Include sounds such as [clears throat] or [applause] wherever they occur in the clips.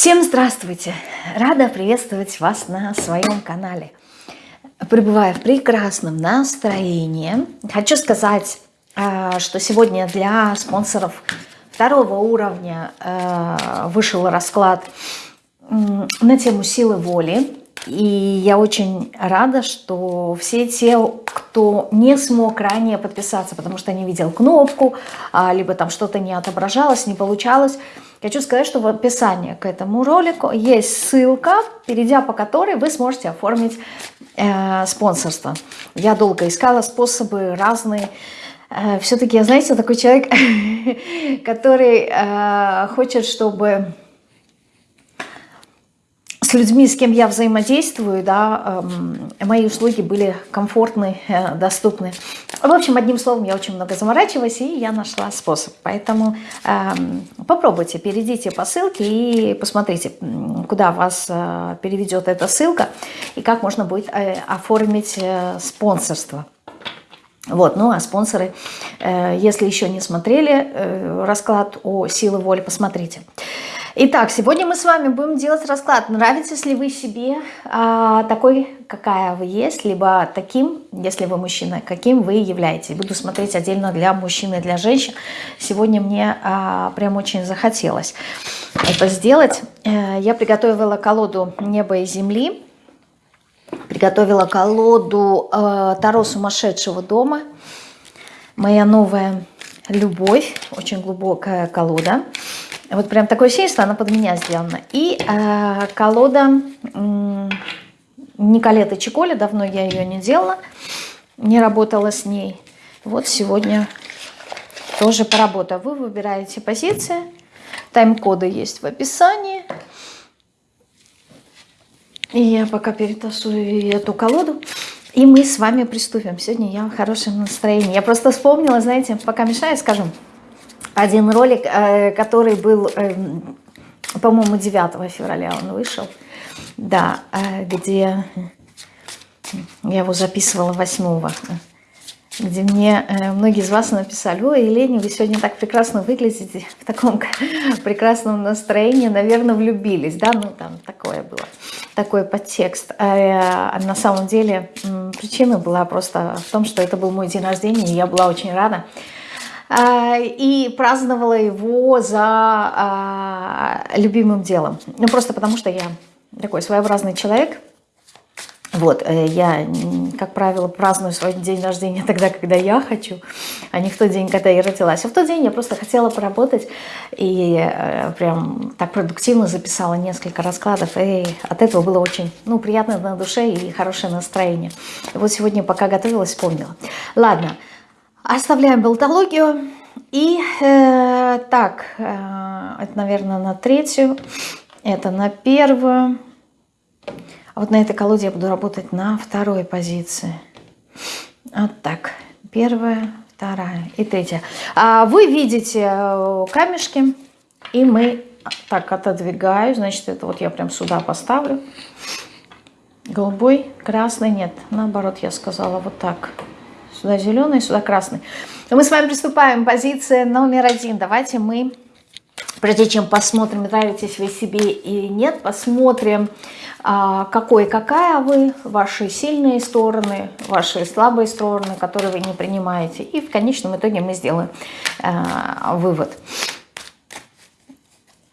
Всем здравствуйте! Рада приветствовать вас на своем канале. Пребывая в прекрасном настроении, хочу сказать, а, что сегодня для спонсоров второго уровня а, вышел расклад на тему силы воли. И я очень рада, что все те, кто не смог ранее подписаться, потому что не видел кнопку, а, либо там что-то не отображалось, не получалось, Хочу сказать, что в описании к этому ролику есть ссылка, перейдя по которой вы сможете оформить э, спонсорство. Я долго искала способы разные. Э, Все-таки я, знаете, такой человек, [laughs] который э, хочет, чтобы с людьми, с кем я взаимодействую, да, э, мои услуги были комфортны, э, доступны. В общем, одним словом, я очень много заморачиваюсь, и я нашла способ. Поэтому э, попробуйте, перейдите по ссылке и посмотрите, куда вас э, переведет эта ссылка, и как можно будет э, оформить спонсорство. Вот, ну а спонсоры, если еще не смотрели расклад о силе воли, посмотрите. Итак, сегодня мы с вами будем делать расклад. Нравитесь ли вы себе а, такой, какая вы есть, либо таким, если вы мужчина, каким вы являетесь. Буду смотреть отдельно для мужчин и для женщин. Сегодня мне а, прям очень захотелось это сделать. Э, я приготовила колоду неба и земли. Приготовила колоду э, Таро сумасшедшего дома. Моя новая любовь. Очень глубокая колода. Вот прям такое ощущение, что она под меня сделана. И э, колода э, Николеты Чиколи, давно я ее не делала, не работала с ней. Вот сегодня тоже поработаю. Вы выбираете позиции, тайм-коды есть в описании. И я пока перетасую эту колоду. И мы с вами приступим. Сегодня я в хорошем настроении. Я просто вспомнила, знаете, пока мешаю, скажу, один ролик, э, который был, эм, по-моему, 9 февраля он вышел. Да, э, где я его записывала 8 где мне э, многие из вас написали, ой, Елене, вы сегодня так прекрасно выглядите, в таком [laughs] прекрасном настроении, наверное, влюбились, да, ну там такое было, такой подтекст. А, на самом деле причина была просто в том, что это был мой день рождения, и я была очень рада, и праздновала его за а, любимым делом. Ну, просто потому что я такой своеобразный человек. Вот, э, я, как правило, праздную свой день рождения тогда, когда я хочу, а не в тот день, когда я родилась. А в тот день я просто хотела поработать и э, прям так продуктивно записала несколько раскладов. И от этого было очень ну, приятно на душе и хорошее настроение. И вот сегодня, пока готовилась, вспомнила. Ладно, Оставляем болтологию. И э, так, э, это, наверное, на третью, это на первую. А вот на этой колоде я буду работать на второй позиции. Вот так. Первая, вторая и третья. А вы видите э, камешки, и мы так отодвигаю. Значит, это вот я прям сюда поставлю. Голубой, красный, нет. Наоборот, я сказала вот так. Сюда зеленый, сюда красный. Мы с вами приступаем. Позиция номер один. Давайте мы, прежде чем посмотрим, нравитесь вы себе или нет, посмотрим, а, какой какая вы, ваши сильные стороны, ваши слабые стороны, которые вы не принимаете. И в конечном итоге мы сделаем а, вывод.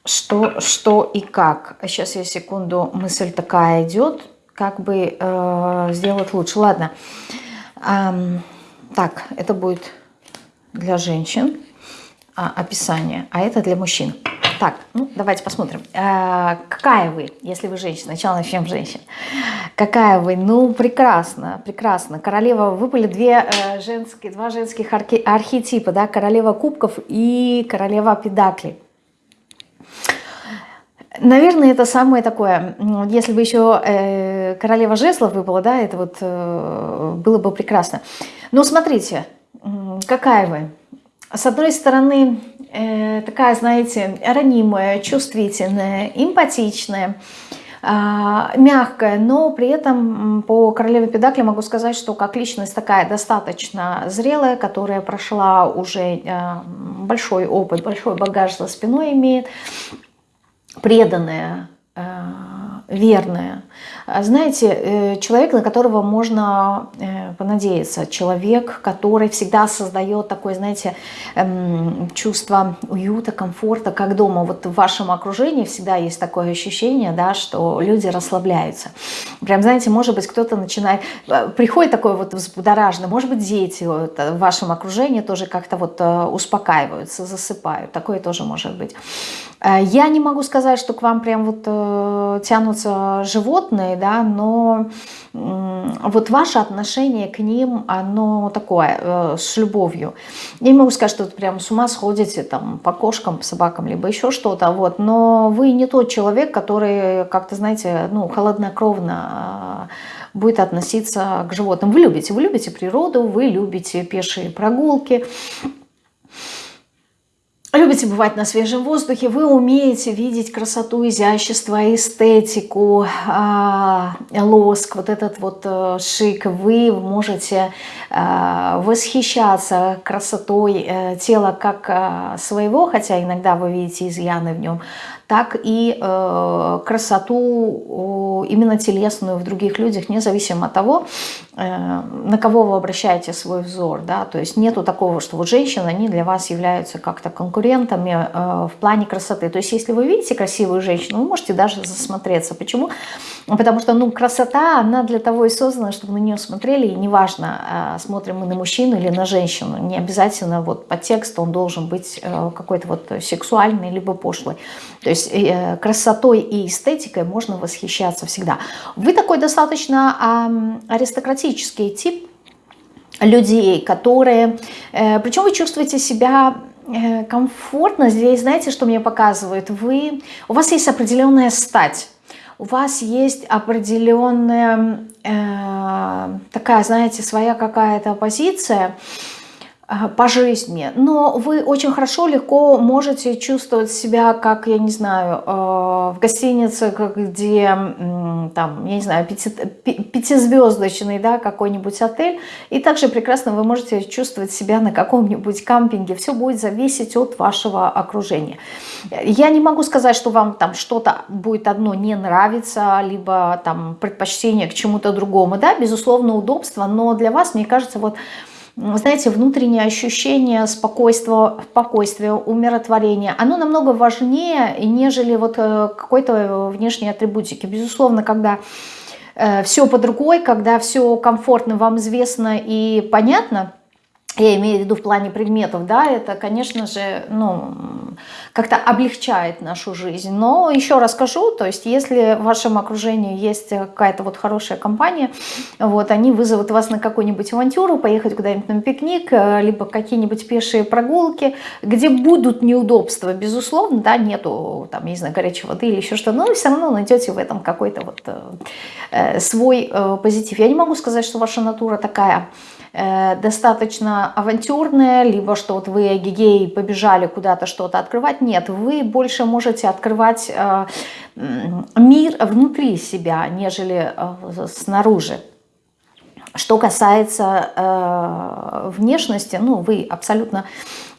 Что, что и как. Сейчас я секунду, мысль такая идет, как бы э, сделать лучше. Ладно. Ладно. Так, это будет для женщин а, описание, а это для мужчин. Так, ну давайте посмотрим. А, какая вы, если вы женщина? Сначала начнем с женщин. Какая вы? Ну, прекрасно, прекрасно. Королева, выпали две э, женские, два женских архи, архетипа, да, королева кубков и королева педаклей. Наверное, это самое такое, если бы еще э, королева жезлов выпала, да, это вот э, было бы прекрасно. Но смотрите, какая вы. С одной стороны, э, такая, знаете, ранимая, чувствительная, эмпатичная, э, мягкая, но при этом по королеве Педакли могу сказать, что как личность такая достаточно зрелая, которая прошла уже э, большой опыт, большой багаж за спиной имеет, преданная, верная. А знаете, э, человек, на которого можно э, понадеяться, человек, который всегда создает такое, знаете, эм, чувство уюта, комфорта, как дома. Вот в вашем окружении всегда есть такое ощущение, да, что люди расслабляются. Прям, знаете, может быть, кто-то начинает... Э, приходит такой вот взбудораженный, может быть, дети в вашем окружении тоже как-то вот успокаиваются, засыпают. Такое тоже может быть. Я не могу сказать, что к вам прям вот тянутся животные, да, но вот ваше отношение к ним, оно такое, э, с любовью. Я не могу сказать, что вы прям с ума сходите там по кошкам, по собакам, либо еще что-то, вот, но вы не тот человек, который как-то, знаете, ну, холоднокровно э, будет относиться к животным. Вы любите, вы любите природу, вы любите пешие прогулки, любите бывать на свежем воздухе, вы умеете видеть красоту, изящество, эстетику, э, лоск, вот этот вот э, шик, вы можете э, восхищаться красотой э, тела как э, своего, хотя иногда вы видите изъяны в нем, так и э, красоту именно телесную в других людях, независимо от того, э, на кого вы обращаете свой взор. Да? То есть нету такого, что вот женщины, они для вас являются как-то конкурентами э, в плане красоты. То есть если вы видите красивую женщину, вы можете даже засмотреться. Почему? Потому что ну, красота, она для того и создана, чтобы на нее смотрели, и неважно, э, смотрим мы на мужчину или на женщину, не обязательно вот по тексту он должен быть э, какой-то вот сексуальный, либо пошлый. То есть есть э, красотой и эстетикой можно восхищаться всегда. Вы такой достаточно аристократический тип людей, которые... Э, Причем вы чувствуете себя э, комфортно. Здесь, знаете, что мне показывает? Вы, у вас есть определенная стать. У вас есть определенная э, такая, знаете, своя какая-то позиция, по жизни, но вы очень хорошо, легко можете чувствовать себя, как, я не знаю, э, в гостинице, где, там, я не знаю, пяти, пятизвездочный, да, какой-нибудь отель, и также прекрасно вы можете чувствовать себя на каком-нибудь кампинге, все будет зависеть от вашего окружения. Я не могу сказать, что вам там что-то будет одно не нравиться, либо там предпочтение к чему-то другому, да, безусловно, удобство, но для вас, мне кажется, вот знаете, внутреннее ощущение спокойствия, спокойствия, умиротворения, оно намного важнее, нежели вот э, какой-то внешней атрибутики. Безусловно, когда э, все под рукой, когда все комфортно, вам известно и понятно, я имею в виду в плане предметов, да, это, конечно же, ну, как-то облегчает нашу жизнь. Но еще раз скажу, то есть если в вашем окружении есть какая-то вот хорошая компания, вот, они вызовут вас на какую-нибудь авантюру, поехать куда-нибудь на пикник, э, либо какие-нибудь пешие прогулки, где будут неудобства, безусловно, да, нету, там, не знаю, горячей воды или еще что, но все равно найдете в этом какой-то вот э, свой э, позитив. Я не могу сказать, что ваша натура такая достаточно авантюрная, либо что вот вы гигей побежали куда-то что-то открывать. Нет, вы больше можете открывать э, мир внутри себя, нежели э, снаружи. Что касается э, внешности, ну, вы абсолютно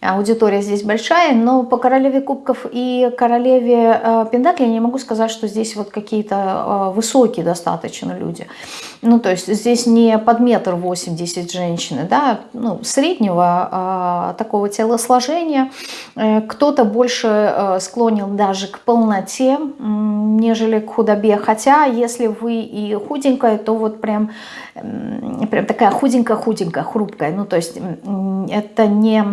аудитория здесь большая, но по королеве кубков и королеве э, пентаклей я не могу сказать, что здесь вот какие-то э, высокие достаточно люди. Ну, то есть здесь не под метр восемьдесят женщины, да, ну, среднего э, такого телосложения. Э, Кто-то больше э, склонен даже к полноте, э, нежели к худобе. Хотя, если вы и худенькая, то вот прям, э, прям такая худенькая-худенькая, хрупкая. Ну, то есть э, это не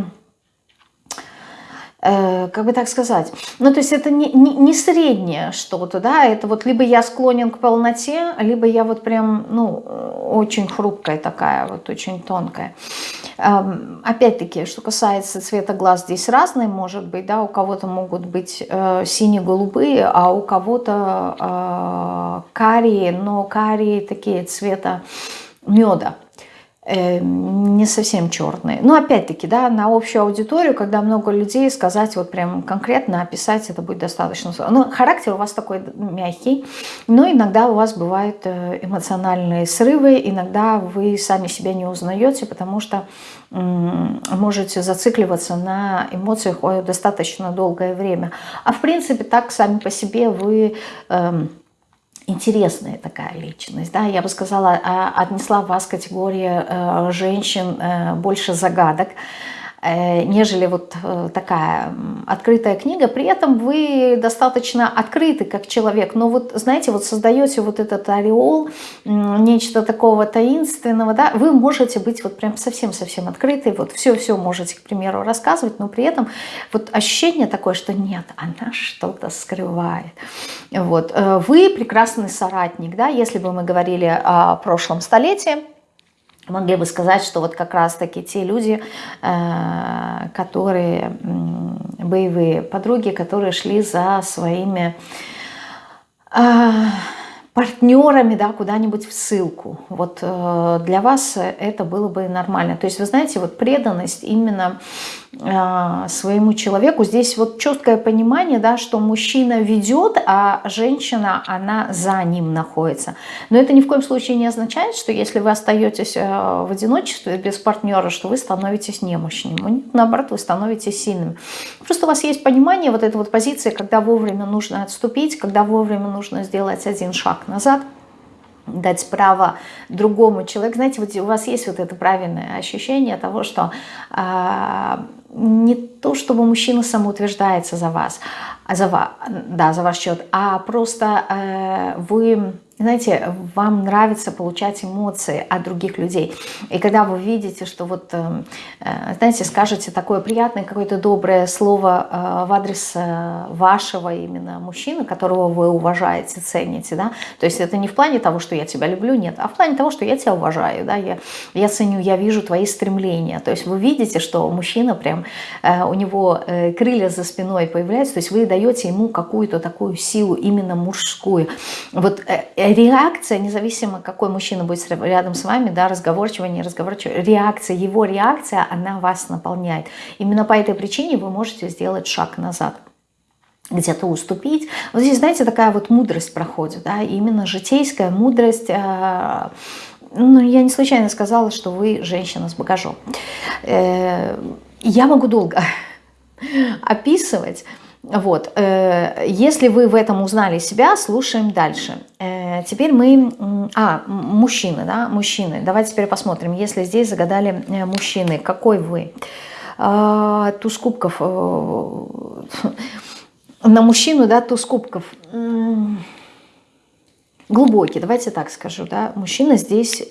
как бы так сказать, ну то есть это не, не, не среднее что-то, да, это вот либо я склонен к полноте, либо я вот прям, ну, очень хрупкая такая, вот очень тонкая. Эм, опять-таки, что касается цвета глаз, здесь разные может быть, да, у кого-то могут быть э, сине-голубые, а у кого-то э, карие, но карие такие цвета меда. Э, не совсем черные. Но опять-таки, да, на общую аудиторию, когда много людей, сказать вот прям конкретно, описать это будет достаточно Ну, характер у вас такой мягкий, но иногда у вас бывают э, эмоциональные срывы, иногда вы сами себя не узнаете, потому что можете зацикливаться на эмоциях достаточно долгое время. А в принципе так сами по себе вы... Э, интересная такая личность. Да? Я бы сказала, а, отнесла вас категория э, женщин э, больше загадок, нежели вот э, такая открытая книга. При этом вы достаточно открыты как человек, но вот, знаете, вот создаете вот этот ореол, нечто такого таинственного, да, вы можете быть вот прям совсем-совсем открыты, вот все-все можете, к примеру, рассказывать, но при этом вот ощущение такое, что нет, она что-то скрывает. Вот. Э, вы прекрасный соратник, да, если бы мы говорили о прошлом столетии, могли бы сказать, что вот как раз-таки те люди, э, которые боевые подруги, которые шли за своими э, партнерами, да, куда-нибудь в ссылку. Вот э, для вас это было бы нормально. То есть, вы знаете, вот преданность именно своему человеку, здесь вот четкое понимание, да, что мужчина ведет, а женщина, она за ним находится. Но это ни в коем случае не означает, что если вы остаетесь э, в одиночестве без партнера, что вы становитесь немощным. Наоборот, вы становитесь сильным. Просто у вас есть понимание вот этой вот позиции, когда вовремя нужно отступить, когда вовремя нужно сделать один шаг назад, дать право другому человеку. Знаете, вот у вас есть вот это правильное ощущение того, что э, не то, чтобы мужчина самоутверждается за вас, а за, да, за ваш счет, а просто э, вы знаете, вам нравится получать эмоции от других людей. И когда вы видите, что вот, э, э, знаете, скажете такое приятное, какое-то доброе слово э, в адрес вашего именно мужчины, которого вы уважаете, цените, да, то есть это не в плане того, что я тебя люблю, нет, а в плане того, что я тебя уважаю, да, я, я ценю, я вижу твои стремления, то есть вы видите, что мужчина прям, у него крылья за спиной появляются, то есть вы даете ему какую-то такую силу именно мужскую. Вот реакция, независимо какой мужчина будет рядом с вами, да, разговорчивый, неразговорчивый, реакция, его реакция, она вас наполняет. Именно по этой причине вы можете сделать шаг назад где-то уступить. Вот здесь, знаете, такая вот мудрость проходит, да, именно житейская мудрость. Э, ну, я не случайно сказала, что вы женщина с багажом. Э, я могу долго описывать, вот. Э, если вы в этом узнали себя, слушаем дальше. Э, теперь мы... А, мужчины, да, мужчины. Давайте теперь посмотрим, если здесь загадали э, мужчины, какой вы? А, туз кубков. [laughs] На мужчину, да, туз кубков. Глубокий, давайте так скажу, да, мужчина здесь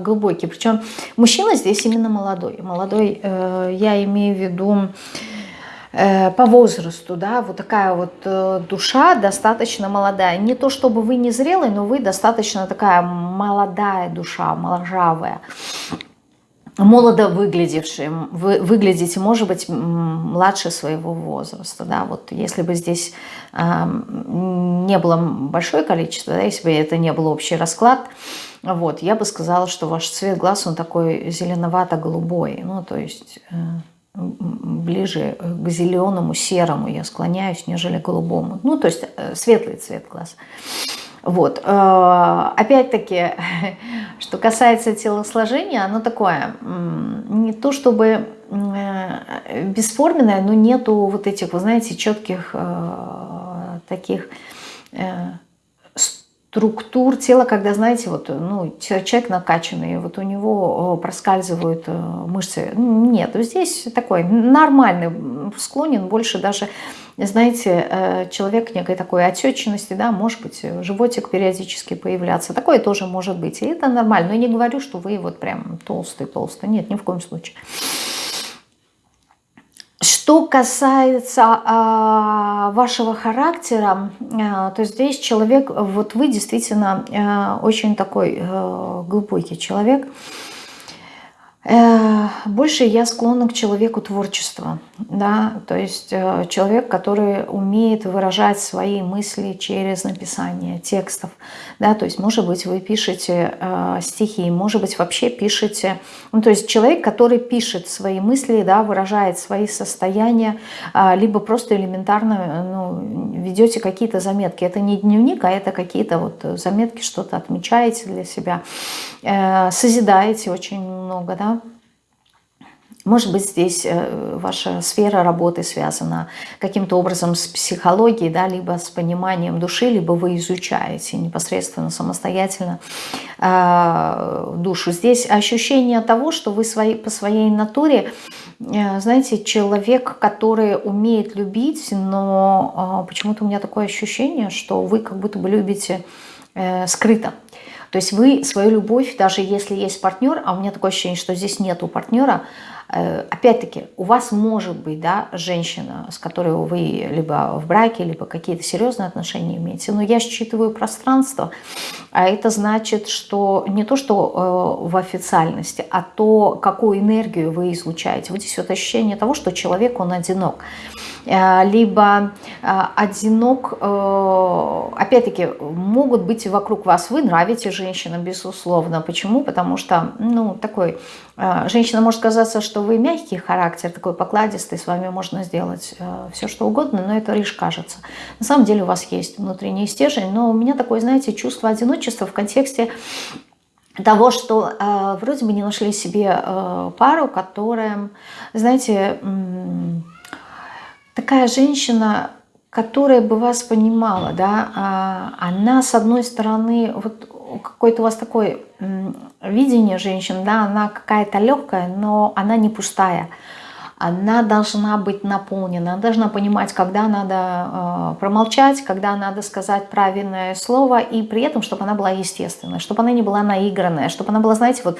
глубокий, причем мужчина здесь именно молодой. Молодой, я имею в виду по возрасту, да, вот такая вот э, душа достаточно молодая. Не то чтобы вы не зрелый, но вы достаточно такая молодая душа, моложавая. Молодо выглядевшие, вы выглядите, может быть, младше своего возраста, да, вот если бы здесь э, не было большое количество, да, если бы это не был общий расклад, вот, я бы сказала, что ваш цвет глаз, он такой зеленовато-голубой, ну, то есть... Э, ближе к зеленому, серому я склоняюсь, нежели к голубому. Ну, то есть э, светлый цвет глаз. Вот. Э, опять-таки, [laughs] что касается телосложения, оно такое, не то чтобы э, бесформенное, но нету вот этих, вы знаете, четких таких структур тела, когда, знаете, вот, ну, человек накачанный, вот у него проскальзывают э, мышцы. Нет, здесь такой нормальный, склонен больше даже, знаете, э, человек некой такой отечности, да, может быть, животик периодически появляться. Такое тоже может быть, и это нормально. Но я не говорю, что вы вот прям толстый-толстый, нет, ни в коем случае. Что касается э, вашего характера, э, то здесь человек, вот вы действительно э, очень такой э, глубокий человек. Больше я склонна к человеку творчества, да, то есть э, человек, который умеет выражать свои мысли через написание текстов, да, то есть, может быть, вы пишете э, стихи, может быть, вообще пишете, ну, то есть человек, который пишет свои мысли, да, выражает свои состояния, э, либо просто элементарно ну, ведете какие-то заметки. Это не дневник, а это какие-то вот заметки, что-то отмечаете для себя, э, созидаете очень много, да, может быть, здесь э, ваша сфера работы связана каким-то образом с психологией, да, либо с пониманием души, либо вы изучаете непосредственно, самостоятельно э, душу. Здесь ощущение того, что вы свои, по своей натуре, э, знаете, человек, который умеет любить, но э, почему-то у меня такое ощущение, что вы как будто бы любите э, скрыто. То есть вы свою любовь, даже если есть партнер, а у меня такое ощущение, что здесь нету партнера, опять-таки, у вас может быть да, женщина, с которой вы либо в браке, либо какие-то серьезные отношения имеете, но я считываю пространство, а это значит, что не то, что э, в официальности, а то, какую энергию вы излучаете. Вот здесь вот ощущение того, что человек, он одинок. Э, либо одинок, опять-таки, могут быть вокруг вас, вы нравитесь женщинам, безусловно. Почему? Потому что, ну, такой, женщина может казаться, что вы мягкий характер, такой покладистый, с вами можно сделать э, все, что угодно, но это лишь кажется. На самом деле у вас есть внутренний стержень, но у меня такое, знаете, чувство одиночества в контексте того, что э, вроде бы не нашли себе э, пару, которая, знаете, э, такая женщина, которая бы вас понимала, да, э, она, с одной стороны, вот какой-то у вас такой видение женщин, да, она какая-то легкая, но она не пустая. Она должна быть наполнена, она должна понимать, когда надо э, промолчать, когда надо сказать правильное слово, и при этом, чтобы она была естественной, чтобы она не была наигранная, чтобы она была, знаете, вот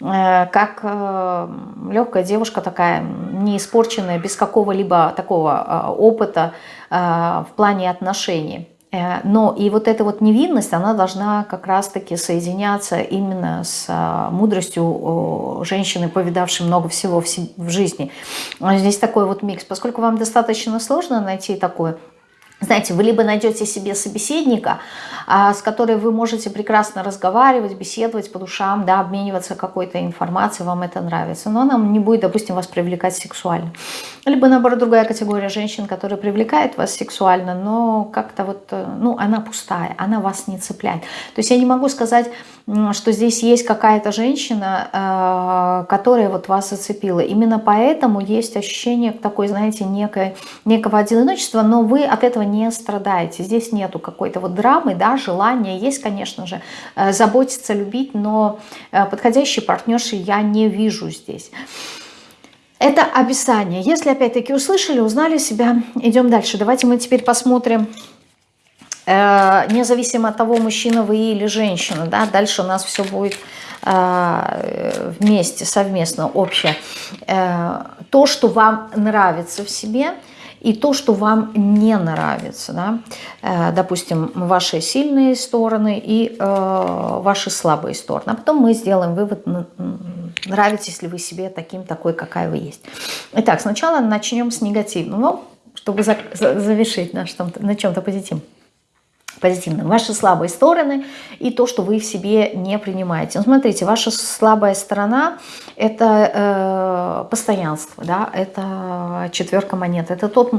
как э, легкая девушка такая, не испорченная, без какого-либо такого э, опыта э, в плане отношений. Э, но и вот эта вот невинность, она должна как раз-таки соединяться именно с мудростью женщины, повидавшей много всего в жизни. Здесь такой вот микс. Поскольку вам достаточно сложно найти такое знаете, вы либо найдете себе собеседника, а, с которой вы можете прекрасно разговаривать, беседовать по душам, да, обмениваться какой-то информацией, вам это нравится, но она не будет, допустим, вас привлекать сексуально. Либо, наоборот, другая категория женщин, которая привлекает вас сексуально, но как-то вот, э, ну, она пустая, она вас не цепляет. То есть я не могу сказать, что здесь есть какая-то женщина, э, которая вот вас зацепила. Именно поэтому есть ощущение такой, знаете, некой, некого одиночества, но вы от этого не страдаете. Здесь нету какой-то вот драмы, да, желания. Есть, конечно же, э, заботиться, любить, но э, подходящей партнерши я не вижу здесь. Это описание. Если опять-таки услышали, узнали себя, идем дальше. Давайте мы теперь посмотрим, э, независимо от того, мужчина вы или женщина, да, дальше у нас все будет вместе, совместно, общее. То, что вам нравится в себе – и то, что вам не нравится. Да? Э, допустим, ваши сильные стороны и э, ваши слабые стороны. А потом мы сделаем вывод, нравитесь ли вы себе таким, такой, какая вы есть. Итак, сначала начнем с негативного, чтобы завершить на, на чем-то позитивном позитивным. Ваши слабые стороны и то, что вы в себе не принимаете. Ну, смотрите, ваша слабая сторона – это э, постоянство, да, это четверка монет, это тот,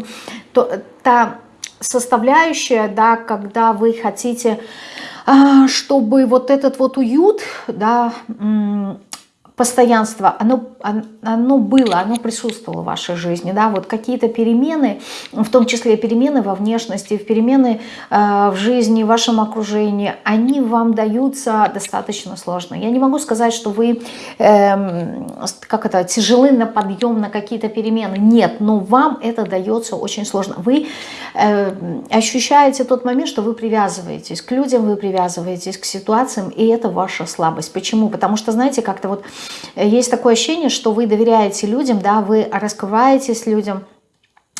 то, та составляющая, да, когда вы хотите, э, чтобы вот этот вот уют, да, постоянство, оно, оно было, оно присутствовало в вашей жизни, да, вот какие-то перемены, в том числе перемены во внешности, перемены э, в жизни, в вашем окружении, они вам даются достаточно сложно. Я не могу сказать, что вы, э, как это, тяжелы на подъем на какие-то перемены, нет, но вам это дается очень сложно. Вы э, ощущаете тот момент, что вы привязываетесь к людям, вы привязываетесь к ситуациям, и это ваша слабость. Почему? Потому что, знаете, как-то вот есть такое ощущение, что вы доверяете людям, да, вы раскрываетесь людям,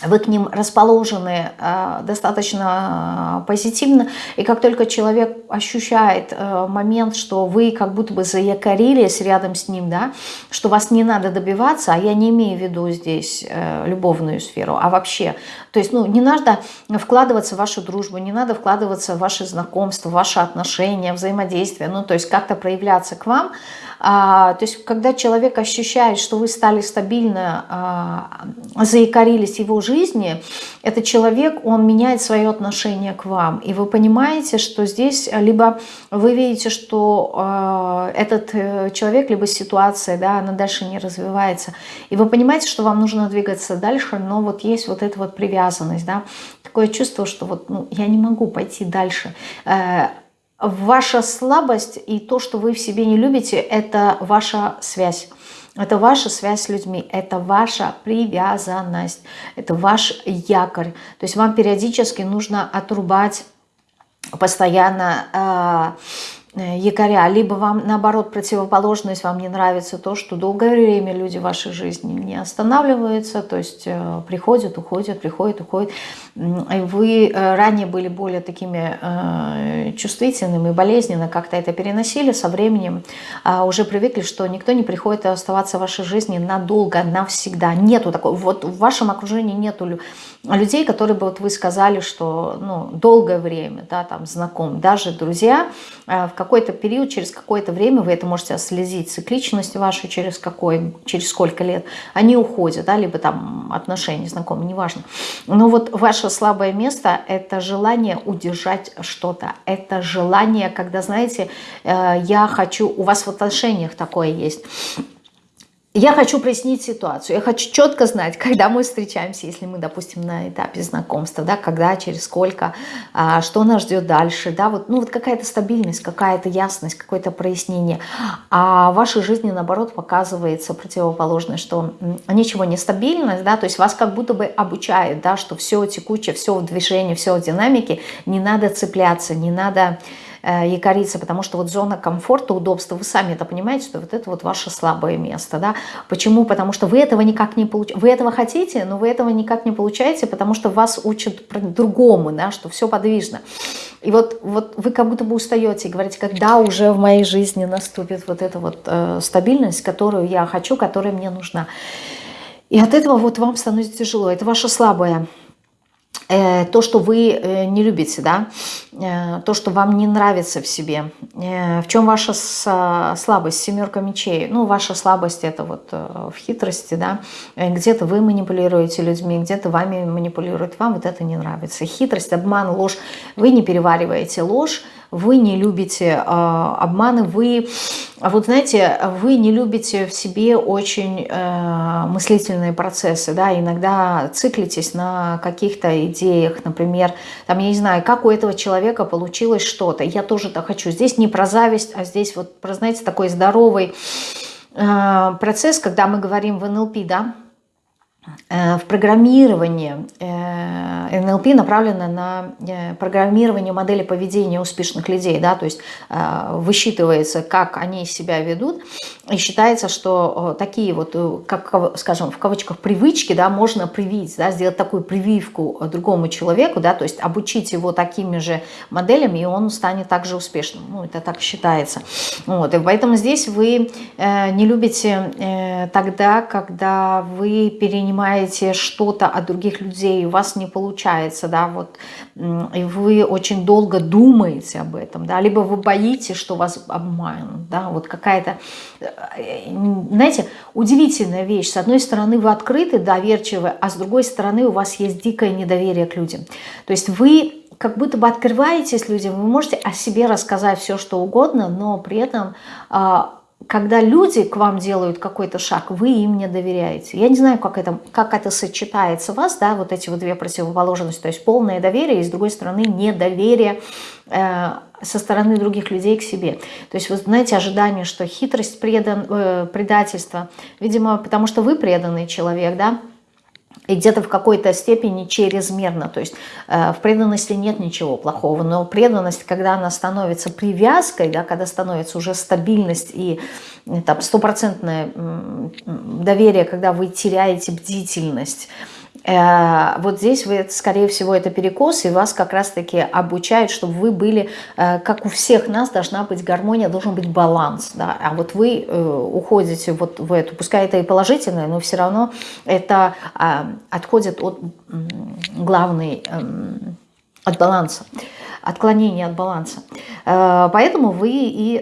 вы к ним расположены э, достаточно позитивно, и как только человек ощущает э, момент, что вы как будто бы заякорились рядом с ним, да, что вас не надо добиваться, а я не имею в виду здесь э, любовную сферу, а вообще, то есть ну, не надо вкладываться в вашу дружбу, не надо вкладываться в ваши знакомства, в ваши отношения, взаимодействие, ну то есть как-то проявляться к вам, а, то есть, когда человек ощущает, что вы стали стабильно, а, заикарились его жизни, этот человек, он меняет свое отношение к вам. И вы понимаете, что здесь либо вы видите, что а, этот э, человек, либо ситуация, да, она дальше не развивается. И вы понимаете, что вам нужно двигаться дальше, но вот есть вот эта вот привязанность, да, такое чувство, что вот ну, я не могу пойти дальше э, Ваша слабость и то, что вы в себе не любите, это ваша связь. Это ваша связь с людьми, это ваша привязанность, это ваш якорь. То есть вам периодически нужно отрубать постоянно э, якоря, либо вам наоборот противоположность, вам не нравится то, что долгое время люди в вашей жизни не останавливаются, то есть э, приходят, уходят, приходят, уходят. Вы э, ранее были более такими чувствительными, болезненно как-то это переносили, со временем а, уже привыкли, что никто не приходит оставаться в вашей жизни надолго, навсегда. Нету такого, вот в вашем окружении нету людей, которые бы вот вы сказали, что ну, долгое время, да, там знаком, даже друзья, в какой-то период, через какое-то время, вы это можете отследить, цикличность вашу через какой, через сколько лет, они уходят, да, либо там отношения, знакомые, неважно. Но вот ваше слабое место – это желание удержать что-то, это желание, когда, знаете, э, я хочу, у вас в отношениях такое есть, я хочу прояснить ситуацию, я хочу четко знать, [laughs] когда мы встречаемся, если мы, допустим, на этапе знакомства, да, когда, через сколько, а, что нас ждет дальше, да, вот, ну, вот какая-то стабильность, какая-то ясность, какое-то прояснение. А в вашей жизни, наоборот, показывается противоположное, что ничего не стабильность, да, то есть вас как будто бы обучают, да, что все текучее, все в движении, все в динамике, не надо цепляться, не надо якориться, потому что вот зона комфорта, удобства, вы сами это понимаете, что вот это вот ваше слабое место, да. Почему? Потому что вы этого никак не получаете, вы этого хотите, но вы этого никак не получаете, потому что вас учат другому, да, что все подвижно. И вот, вот вы как будто бы устаете и говорите, когда уже в моей жизни наступит вот эта вот э, стабильность, которую я хочу, которая мне нужна. И от этого вот вам становится тяжело. Это ваше слабое Э, то, что вы э, не любите, да, э, то, что вам не нравится в себе. В чем ваша слабость? Семерка мечей. Ну, ваша слабость это вот в хитрости, да. Где-то вы манипулируете людьми, где-то вами манипулируют. Вам вот это не нравится. Хитрость, обман, ложь. Вы не перевариваете ложь, вы не любите э, обманы, вы, вот знаете, вы не любите в себе очень э, мыслительные процессы, да, иногда циклитесь на каких-то идеях, например, там, я не знаю, как у этого человека получилось что-то, я тоже так хочу, здесь не про зависть, а здесь вот, про, знаете, такой здоровый э, процесс, когда мы говорим в НЛП, да, в программировании э, НЛП направлено на э, программирование модели поведения успешных людей, да, то есть высчитывается, как они себя ведут, и считается, что такие вот, как, скажем, в кавычках привычки, да, можно привить, да, сделать такую прививку другому человеку, да, то есть обучить его такими же моделями, и он станет также успешным, ну, это так считается. Вот, и поэтому здесь вы не любите тогда, когда вы перенимаете принимаете что-то от других людей, у вас не получается, да, вот, и вы очень долго думаете об этом, да, либо вы боитесь, что вас обманут, да, вот какая-то, э, знаете, удивительная вещь. С одной стороны, вы открыты, доверчивы, а с другой стороны, у вас есть дикое недоверие к людям. То есть вы как будто бы открываетесь людям, вы можете о себе рассказать все, что угодно, но при этом а, когда люди к вам делают какой-то шаг, вы им не доверяете. Я не знаю, как это, как это сочетается у вас, да, вот эти вот две противоположности, то есть полное доверие и, с другой стороны, недоверие э, со стороны других людей к себе. То есть, вы знаете, ожидание, что хитрость, предан, э, предательство, видимо, потому что вы преданный человек, да, и где-то в какой-то степени чрезмерно. То есть э, в преданности нет ничего плохого, но преданность, когда она становится привязкой, да, когда становится уже стабильность и там стопроцентное доверие, когда вы теряете бдительность, Э, вот здесь, вы, скорее всего, это перекос, и вас как раз-таки обучают, чтобы вы были, э, как у всех нас, должна быть гармония, должен быть баланс. Да? А вот вы э, уходите вот в эту, пускай это и положительное, но все равно это отходит от главной, эм, от баланса отклонение от баланса. Поэтому вы и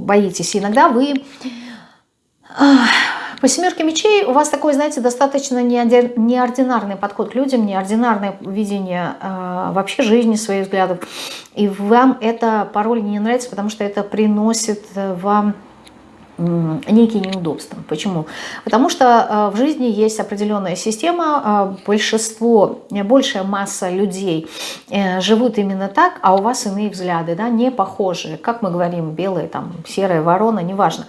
боитесь. Иногда вы по семерке мечей у вас такой, знаете, достаточно неординарный подход к людям, неординарное видение э, вообще жизни, своих взглядов. И вам это порой не нравится, потому что это приносит э, вам некие неудобства. Почему? Потому что э, в жизни есть определенная система, э, большинство, большая масса людей живут именно так, а у вас иные взгляды, да, не похожие. Как мы говорим, белые, там, серая ворона, неважно.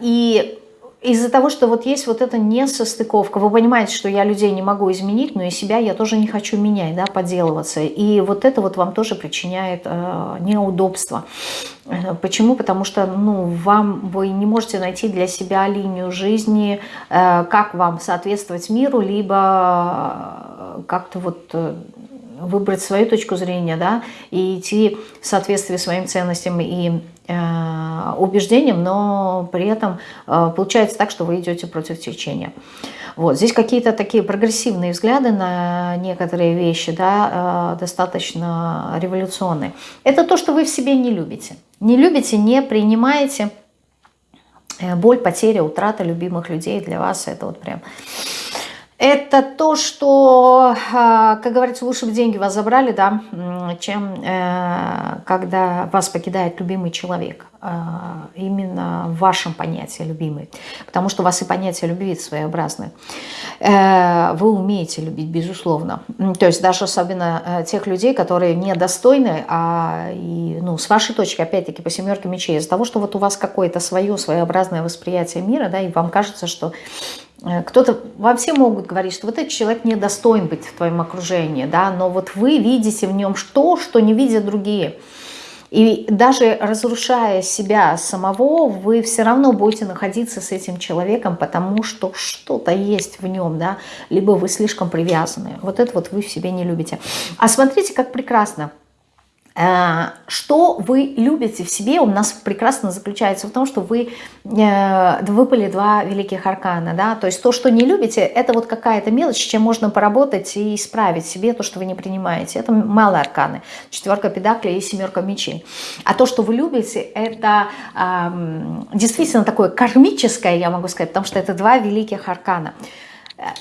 И из-за того, что вот есть вот эта несостыковка, вы понимаете, что я людей не могу изменить, но и себя я тоже не хочу менять, да, поделываться. И вот это вот вам тоже причиняет э, неудобства. Э, почему? Потому что ну, вам вы не можете найти для себя линию жизни, э, как вам соответствовать миру, либо э, как-то вот... Э, выбрать свою точку зрения, да, и идти в соответствии своим ценностям и Э, убеждениям, но при этом э, получается так, что вы идете против течения. Вот. Здесь какие-то такие прогрессивные взгляды на некоторые вещи, да, э, достаточно революционные. Это то, что вы в себе не любите. Не любите, не принимаете. Боль, потеря, утрата любимых людей для вас это вот прям это то, что, а, как говорится, лучше бы деньги вас забрали, да, чем э, когда вас покидает любимый человек. А, именно в вашем понятии любимый. Потому что у вас и понятие любви своеобразное. Э, вы умеете любить, безусловно. То есть даже особенно э, тех людей, которые недостойны, а и, ну, с вашей точки, опять-таки, по семерке мечей, из-за того, что вот у вас какое-то свое своеобразное восприятие мира, да, и вам кажется, что кто-то, вам все могут говорить, что вот этот человек не достоин быть в твоем окружении, да, но вот вы видите в нем что, что не видят другие. И даже разрушая себя самого, вы все равно будете находиться с этим человеком, потому что что-то есть в нем, да, либо вы слишком привязаны. Вот это вот вы в себе не любите. А смотрите, как прекрасно. Э, что вы любите в себе, у нас прекрасно заключается в том, что вы э, выпали два великих аркана. Да? То есть то, что не любите, это вот какая-то мелочь, чем можно поработать и исправить себе то, что вы не принимаете. Это малые арканы. Четверка педаклей и семерка мечей. А то, что вы любите, это действительно такое кармическое, я могу сказать, потому что это два великих аркана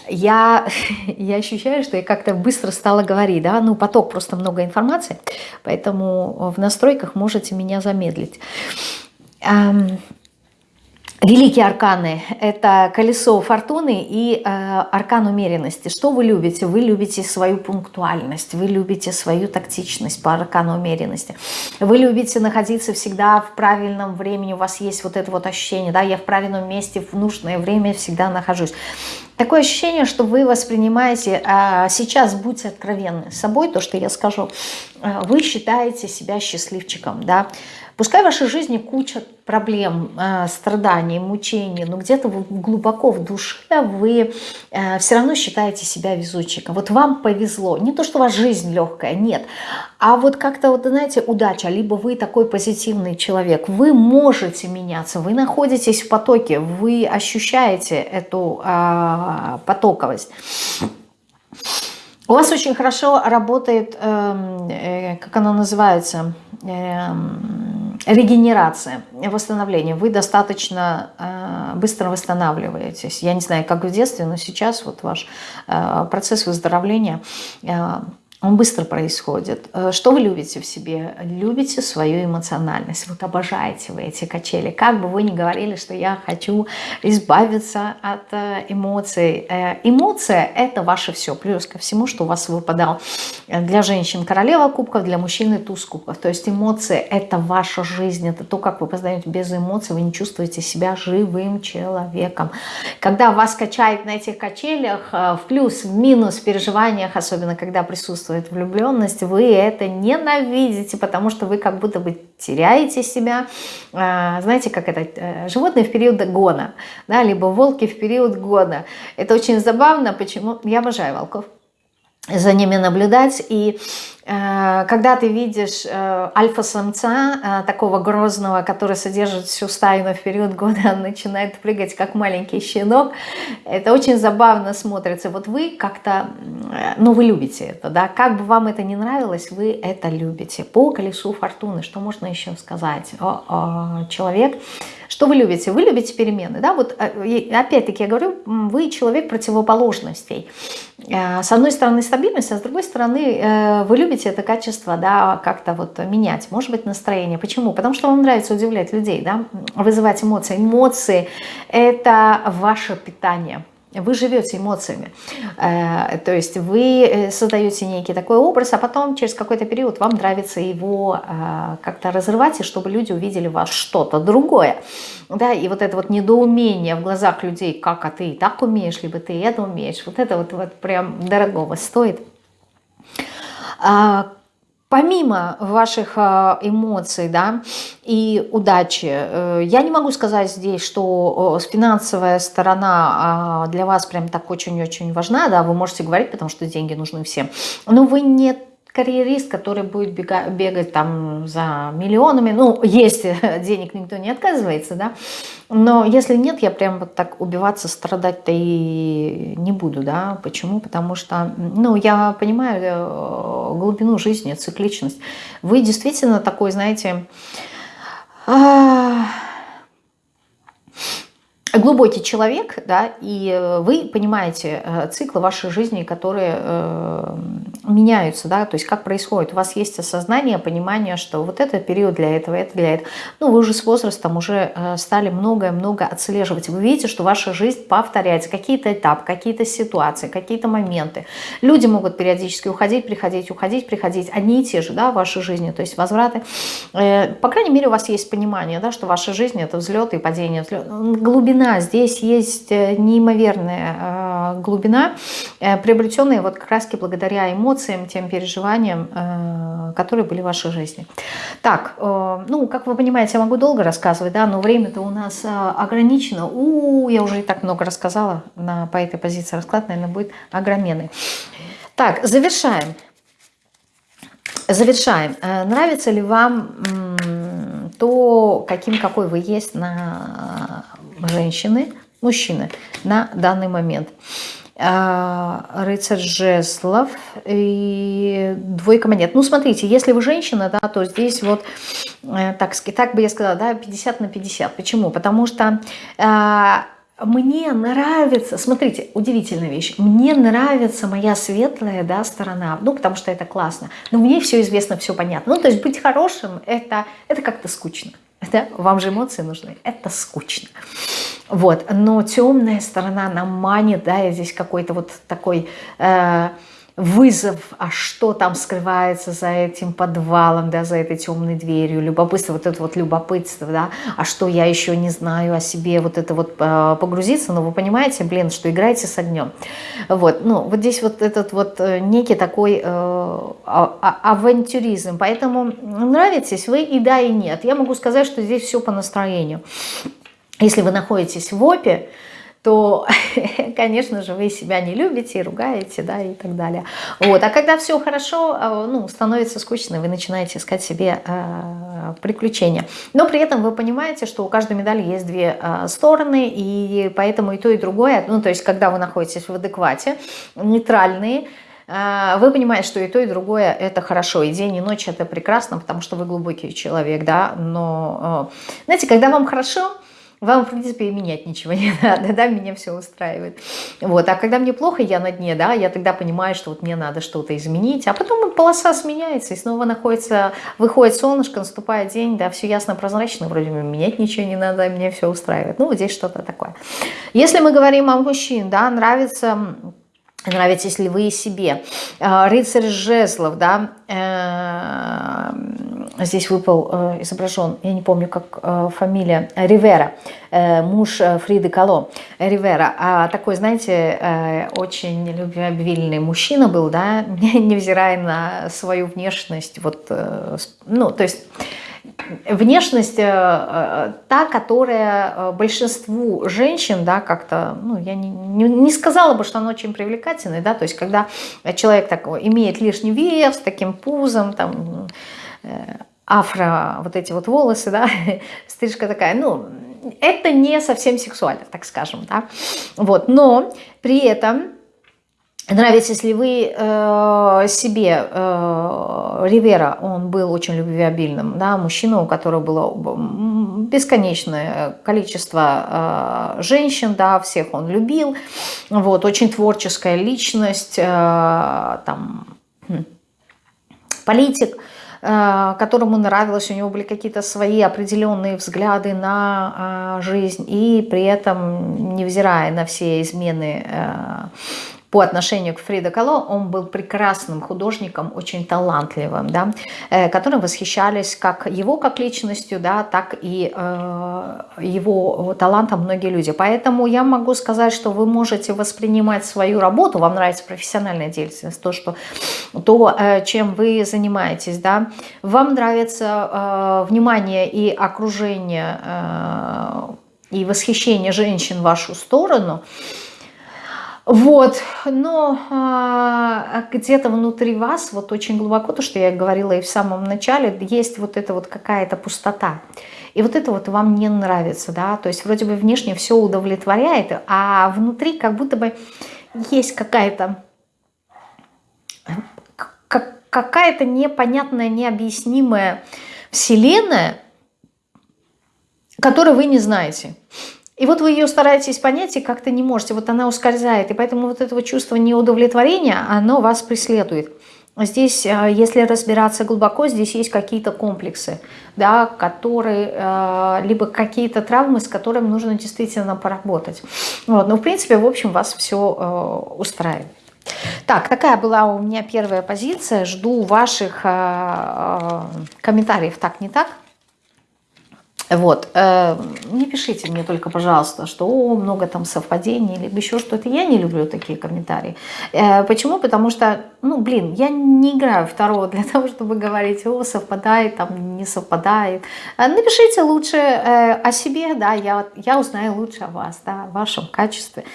я, [laughs] я ощущаю, что я как-то быстро стала говорить, да, ну поток просто много информации, поэтому в настройках можете меня замедлить. Великие арканы – это колесо фортуны и э, аркан умеренности. Что вы любите? Вы любите свою пунктуальность, вы любите свою тактичность по аркану умеренности. Вы любите находиться всегда в правильном времени, у вас есть вот это вот ощущение, да, я в правильном месте в нужное время всегда нахожусь. Такое ощущение, что вы воспринимаете, а сейчас будьте откровенны с собой, то, что я скажу, э, вы считаете себя счастливчиком, да, Пускай в вашей жизни куча проблем, э, страданий, мучений, но где-то глубоко в душе вы э, все равно считаете себя везучиком. Вот вам повезло. Не то, что у вас жизнь легкая, нет. А вот как-то, вот, знаете, удача. Либо вы такой позитивный человек. Вы можете меняться. Вы находитесь в потоке. Вы ощущаете эту э, потоковость. У вас очень хорошо работает, эм, э, как оно называется, э, регенерация, восстановление. Вы достаточно э, быстро восстанавливаетесь. Я не знаю, как в детстве, но сейчас вот ваш э, процесс выздоровления э, он быстро происходит. Э, что вы любите в себе? Любите свою эмоциональность. Вот обожаете вы эти качели. Как бы вы ни говорили, что я хочу избавиться от э, эмоций. Эмоции эмоция – это ваше все. Плюс ко всему, что у вас выпадал для женщин королева кубков, для мужчины туз кубков. То есть эмоции – это ваша жизнь, это то, как вы познаете без эмоций, вы не чувствуете себя живым человеком. Когда вас качает на этих качелях, э, в плюс, в минус, в переживаниях, особенно когда присутствует влюбленность, вы это ненавидите, потому что вы как будто бы теряете себя. Э, знаете, как это, э, животные в период гона, да, либо волки в период года. Это очень забавно, почему, я обожаю волков, за ними наблюдать. И когда ты видишь э, альфа-самца, э, такого грозного, который содержит всю стаю, но в период года [laughs] он начинает прыгать, как маленький щенок, это очень забавно смотрится. Вот вы как-то, э, ну вы любите это, да, как бы вам это не нравилось, вы это любите. По колесу фортуны, что можно еще сказать? О, о, человек что вы любите? Вы любите перемены, да? Вот э, опять-таки я говорю, вы человек противоположностей. Э, с одной стороны стабильность, а с другой стороны э, вы любите это качество, да, как-то вот менять, может быть, настроение. Почему? Потому что вам нравится удивлять людей, да, вызывать эмоции. Эмоции – это ваше питание – вы живете эмоциями, э, то есть вы э, создаете некий такой образ, а потом через какой-то период вам нравится его э, как-то разрывать, и чтобы люди увидели в вас что-то другое. Да, и вот это вот недоумение в глазах людей, как, а ты и так умеешь, либо ты это умеешь, вот это вот, вот прям дорогого стоит. А, помимо ваших а, эмоций да, и удачи, э, я не могу сказать здесь, что финансовая сторона а, для вас прям так очень-очень важна, да, вы можете говорить, потому что деньги нужны всем, но вы не карьерист, который будет бегать, бегать там за миллионами, ну, если [laughs] денег никто не отказывается, да, но если нет, я прям вот так убиваться, страдать-то и не буду, да, почему? Потому что, ну, я понимаю э, глубину жизни, цикличность. Вы действительно такой, знаете, глубокий человек, да, и вы понимаете э, циклы вашей жизни, которые э, меняются, да, то есть как происходит. У вас есть осознание, понимание, что вот это период для этого, это для этого. Ну, вы уже с возрастом уже э, стали многое-много отслеживать. Вы видите, что ваша жизнь повторяется, какие-то этапы, какие-то ситуации, какие-то моменты. Люди могут периодически уходить, приходить, уходить, приходить. Одни и те же, да, в вашей жизни, то есть возвраты. Э, по крайней мере, у вас есть понимание, да, что ваша жизнь это взлеты и падения, взлет. глубина. Здесь есть э, неимоверная глубина, приобретенная вот как раз благодаря эмоциям, тем переживаниям, э, которые были в вашей жизни. Так, э, ну, как вы понимаете, я могу долго рассказывать, да, но время-то у нас э, ограничено. У, -у, я уже и так много рассказала, на, по этой позиции расклад, наверное, будет огроменный. Так, завершаем. Завершаем. Нравится ли вам то, каким какой вы есть на женщины, мужчины на данный момент? А, рыцарь жезлов и двойка монет. Ну, смотрите, если вы женщина, да, то здесь вот, э, так, так бы я сказала, да, 50 на 50. Почему? Потому что а, мне нравится, смотрите, удивительная вещь, мне нравится моя светлая да, сторона, ну, потому что это классно, но мне все известно, все понятно. Ну, то есть быть хорошим, это, это как-то скучно. Да? Вам же эмоции нужны, это скучно. Вот, но темная сторона нам манит, да, и здесь какой-то вот такой э, вызов, а что там скрывается за этим подвалом, да, за этой темной дверью, любопытство, вот это вот любопытство, да, а что я еще не знаю о себе, вот это вот э, погрузиться, но вы понимаете, блин, что играете с огнем. Вот, ну, вот здесь вот этот вот э, некий такой э, а, а, авантюризм, поэтому нравитесь вы и да, и нет. Я могу сказать, что здесь все по настроению. Если вы находитесь в ОПе, то, [laughs] конечно же, вы себя не любите и ругаете, да, и так далее. Вот. А когда все хорошо, а, ну, становится скучно, вы начинаете искать себе э, приключения. Но при этом вы понимаете, что у каждой медали есть две э, стороны, и поэтому и то, и другое, ну, то есть, когда вы находитесь в адеквате, нейтральные, вы понимаете, что и то, и другое это хорошо, и день, и ночь это прекрасно, потому что вы глубокий человек, да, но, знаете, когда вам хорошо, вам, в принципе, и менять ничего [laughs] не надо, да, меня все устраивает. Вот, а когда мне плохо, я на дне, да, я тогда понимаю, что вот мне надо что-то изменить, а потом полоса сменяется, и снова находится, выходит солнышко, наступает день, да, все ясно, прозрачно, вроде бы менять ничего не надо, мне все устраивает. Ну, вот здесь что-то такое. Если мы говорим о мужчин, да, нравится нравитесь ли вы себе. Э, рыцарь жезлов, да, э, здесь выпал, э, изображен, я не помню, как фамилия, Ривера, муж Фриды Кало, Ривера. А такой, знаете, очень любвеобильный мужчина был, да, [laughs] невзирая на свою внешность, вот, ну, то есть внешность э, э, та, которая э, большинству женщин, да, как-то, ну, я не, не, не сказала бы, что она очень привлекательная, да, то есть когда человек такой имеет лишний вес, таким пузом, там, афро, вот эти вот волосы, да, [laughs] стрижка такая, ну, это не совсем сексуально, так скажем, да, вот, но при этом Нравитесь ли вы э, себе, э, Ривера, он был очень любвеобильным, да, мужчина, у которого было бесконечное количество э, женщин, да, всех он любил, вот, очень творческая личность, э, там, хм, политик, э, которому нравилось, у него были какие-то свои определенные взгляды на э, жизнь, и при этом, невзирая на все измены по отношению к Фрида Кало, он был прекрасным художником, очень талантливым, да, э, которым восхищались как его как личностью, да, так и э, его талантом многие люди. Поэтому я могу сказать, что вы можете воспринимать свою работу, вам нравится профессиональная деятельность, то, что, то э, чем вы занимаетесь, да, вам нравится э, внимание и окружение э, и восхищение женщин в вашу сторону – вот, но а, где-то внутри вас, вот очень глубоко, то, что я говорила и в самом начале, есть вот эта вот какая-то пустота. И вот это вот вам не нравится, да, то есть вроде бы внешне все удовлетворяет, а внутри как будто бы есть какая-то какая-то непонятная, необъяснимая вселенная, которую вы не знаете. И вот вы ее стараетесь понять и как-то не можете, вот она ускользает. И поэтому вот это чувство неудовлетворения, оно вас преследует. Здесь, э, если разбираться глубоко, здесь есть какие-то комплексы, да, которые, э, либо какие-то травмы, с которыми нужно действительно поработать. Вот. Но, в принципе, в общем, вас все э, устраивает. Так, такая была у меня первая позиция. Жду ваших комментариев так, не так. Вот, э, не пишите мне только, пожалуйста, что о, много там совпадений, либо еще что-то. Я не люблю такие комментарии. Э, почему? Потому что, ну, блин, я не играю второго для того, чтобы говорить, о, совпадает, там, не совпадает. Э, напишите лучше о себе, да, я, я узнаю лучше о вас, да, о вашем качестве.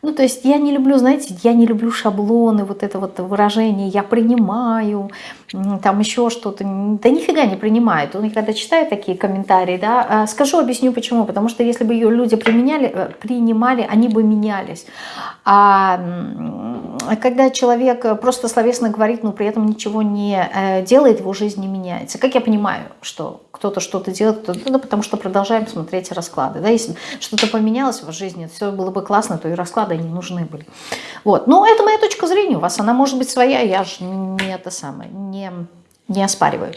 Ну, то есть я не люблю, знаете, я не люблю шаблоны, вот это вот выражение «я принимаю», там еще что-то. Да нифига не принимает. Он когда читает такие комментарии, да, а, скажу, объясню почему. Потому что если бы ее люди применяли, э, принимали, они бы менялись. А когда человек просто словесно говорит, но при этом ничего не э, делает, его жизнь не меняется. Как я понимаю, что кто-то что-то делает, кто ну, потому что продолжаем смотреть расклады. Да? Если что-то поменялось в жизни, все было бы классно, то и расклады не нужны были. Вот. Но это моя точка зрения, у вас она может быть своя, я же не это самое, не, не оспариваю.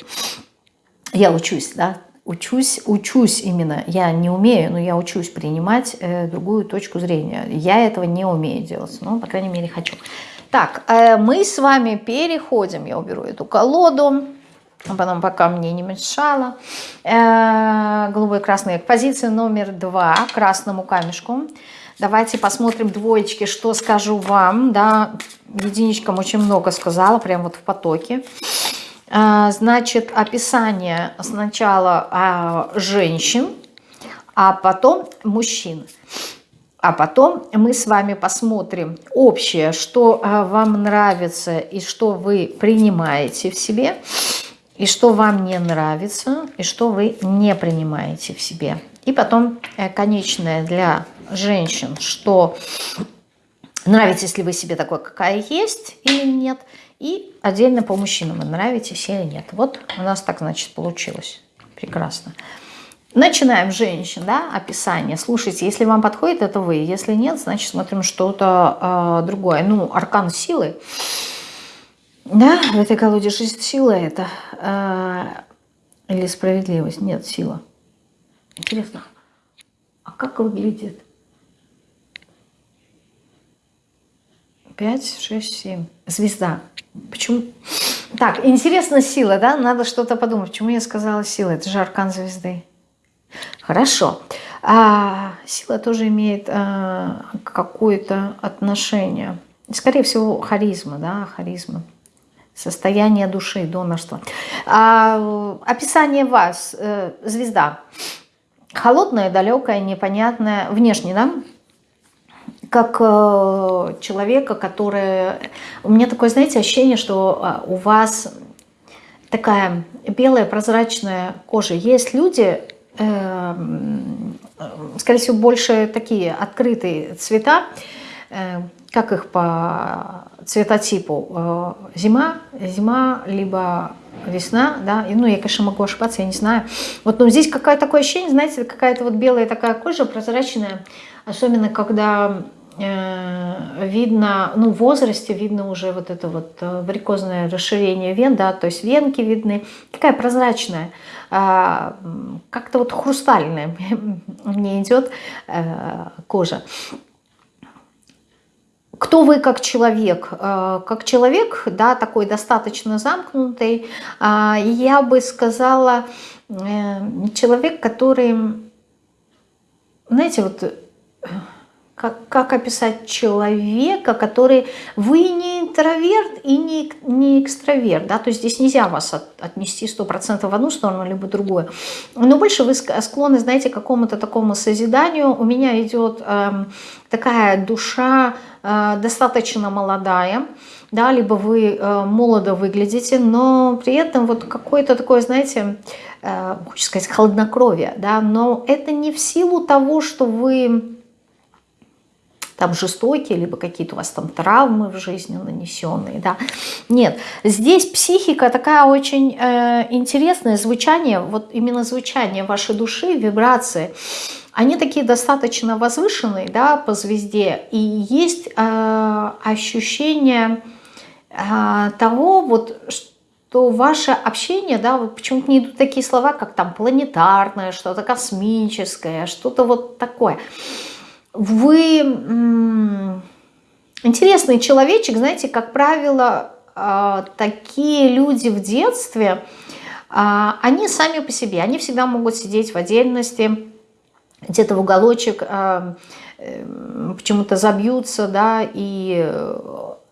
Я учусь, да, учусь, учусь именно, я не умею, но я учусь принимать э, другую точку зрения. Я этого не умею делать, но, по крайней мере, хочу. Так, э, мы с вами переходим, я уберу эту колоду, а потом пока мне не мешало. Э, голубой красный. Позиция номер два, красному камешку. Давайте посмотрим двоечки, что скажу вам. Да, единичкам очень много сказала, прям вот в потоке. Э, значит, описание сначала а, женщин, а потом мужчин. А потом мы с вами посмотрим общее, что э, вам нравится и что вы принимаете в себе и что вам не нравится, и что вы не принимаете в себе. И потом э, конечное для женщин, что нравитесь ли вы себе такой, какая есть или нет, и отдельно по мужчинам, нравитесь или нет. Вот у нас так, значит, получилось. Прекрасно. Начинаем женщин, да, описание. Слушайте, если вам подходит, это вы. Если нет, значит, смотрим что-то э, другое. Ну, аркан силы. Да, в этой колоде жизнь сила это. Э, или справедливость? Нет, сила. Интересно, а как выглядит 5, 6, 7. Звезда. Почему? Так, интересно сила, да? Надо что-то подумать. Почему я сказала сила? Это же аркан звезды. Хорошо. А, сила тоже имеет а, какое-то отношение. Скорее всего, харизма, да, харизма. Состояние души, донорство. А, описание вас, э, звезда. Холодная, далекая, непонятная, внешне, да? Как э, человека, который... У меня такое, знаете, ощущение, что э, у вас такая белая прозрачная кожа. Есть люди, э, скорее всего, больше такие открытые цвета, э, как их по цветотипу? Зима, зима, либо весна, да, и, ну, я, конечно, могу ошибаться, я не знаю. Вот, ну, здесь какое-то такое ощущение, знаете, какая-то вот белая такая кожа, прозрачная, особенно когда видно, ну, в возрасте видно уже вот это вот э, варикозное расширение вен, да, то есть венки видны, такая прозрачная, а, как-то вот хрустальная [laughs] мне идет э, кожа. Кто вы как человек? Как человек, да, такой достаточно замкнутый, я бы сказала, человек, который, знаете, вот как, как описать человека, который... Вы не интроверт и не, не экстраверт, да, то есть здесь нельзя вас от, отнести 100% в одну сторону, либо другую. Но больше вы склонны, знаете, к какому-то такому созиданию. У меня идет э, такая душа э, достаточно молодая, да, либо вы э, молодо выглядите, но при этом вот какое-то такое, знаете, э, хочу сказать, холоднокровие, да, но это не в силу того, что вы там жестокие, либо какие-то у вас там травмы в жизни нанесенные, да. Нет, здесь психика такая очень э, интересное звучание, вот именно звучание вашей души, вибрации, они такие достаточно возвышенные, да, по звезде, и есть э, ощущение э, того, вот, что ваше общение, да, вот почему-то не идут такие слова, как там планетарное, что-то космическое, что-то вот такое – вы интересный человечек, знаете, как правило, а, такие люди в детстве, а, они сами по себе, они всегда могут сидеть в отдельности, где-то в уголочек, а, э, почему-то забьются, да, и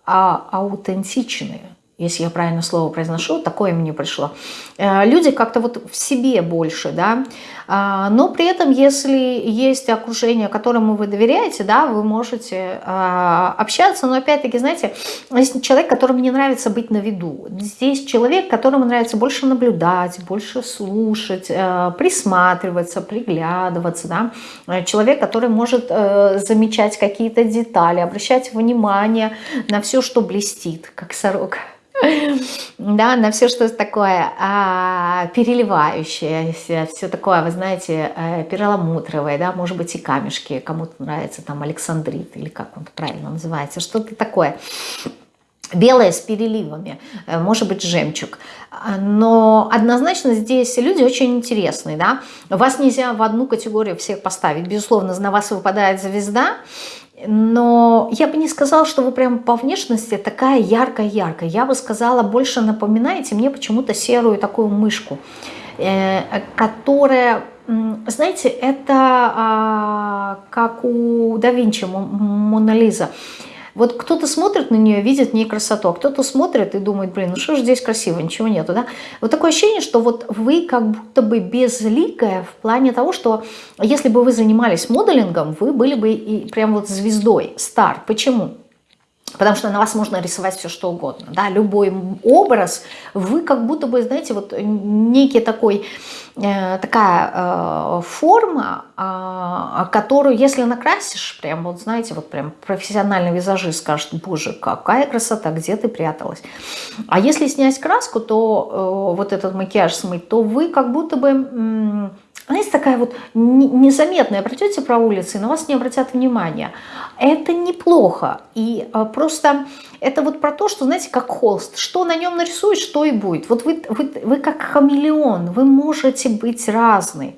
а, аутентичные если я правильно слово произношу, такое мне пришло. Э, люди как-то вот в себе больше, да, но при этом, если есть окружение, которому вы доверяете, да, вы можете а, общаться, но опять-таки, знаете, есть человек, которому не нравится быть на виду. Здесь человек, которому нравится больше наблюдать, больше слушать, э, присматриваться, приглядываться, да, э, человек, который может замечать какие-то детали, обращать внимание на все, что блестит, как сорок да, на все, что такое а, переливающееся, все такое, вы знаете, э, перламутровое, да, может быть и камешки, кому-то нравится там Александрит, или как он правильно называется, что-то такое. Белое с переливами, э, может быть жемчуг. Но однозначно здесь люди очень интересные. Да? Вас нельзя в одну категорию всех поставить. Безусловно, на вас выпадает звезда, но я бы не сказала, что вы прям по внешности такая яркая-яркая. Я бы сказала, больше напоминаете мне почему-то серую такую мышку, э, которая, знаете, это а, как у да Винчи, Мона Лиза. Вот кто-то смотрит на нее, видит в ней красоту, а кто-то смотрит и думает, блин, ну что же здесь красиво, ничего нету, да? Вот такое ощущение, что вот вы как будто бы безликая в плане того, что если бы вы занимались моделингом, вы были бы и прям вот звездой, стар. Почему? Потому что на вас можно рисовать все, что угодно. Да? Любой образ, вы как будто бы, знаете, вот некий такой, э, такая э, форма, э, которую, если накрасишь, прям вот, знаете, вот прям профессиональный визажист скажет, боже, какая красота, где ты пряталась. А если снять краску, то э, вот этот макияж смыть, то вы как будто бы знаете, такая вот незаметная, пройдете по улице, на вас не обратят внимания. Это неплохо. И а, просто это вот про то, что, знаете, как холст. Что на нем нарисуешь, что и будет. Вот вы, вы, вы как хамелеон, вы можете быть разный.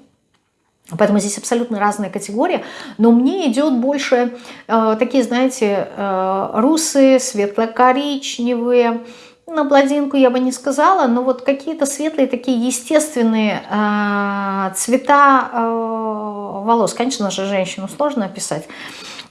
Поэтому здесь абсолютно разные категории. Но мне идет больше э, такие, знаете, э, русые, светло-коричневые. На бладинку я бы не сказала, но вот какие-то светлые, такие естественные э, цвета э, волос. Конечно же, женщину сложно описать.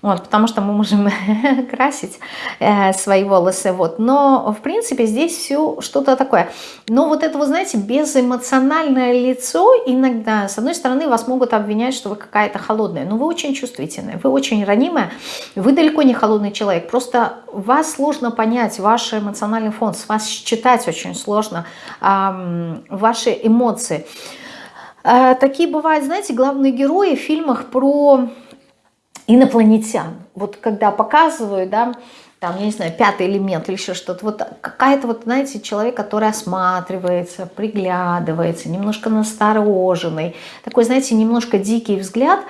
Вот, потому что мы можем [laughs] красить э, свои волосы. Вот. Но, в принципе, здесь все что-то такое. Но вот это, вы знаете, безэмоциональное лицо иногда, с одной стороны, вас могут обвинять, что вы какая-то холодная. Но вы очень чувствительная, вы очень ранимая. Вы далеко не холодный человек. Просто вас сложно понять, ваш эмоциональный фон. С вас читать очень сложно э, ваши эмоции. Э, такие бывают, знаете, главные герои в фильмах про инопланетян. Вот когда показывают, да, там, я не знаю, пятый элемент или еще что-то, вот какая-то вот, знаете, человек, который осматривается, приглядывается, немножко настороженный, такой, знаете, немножко дикий взгляд,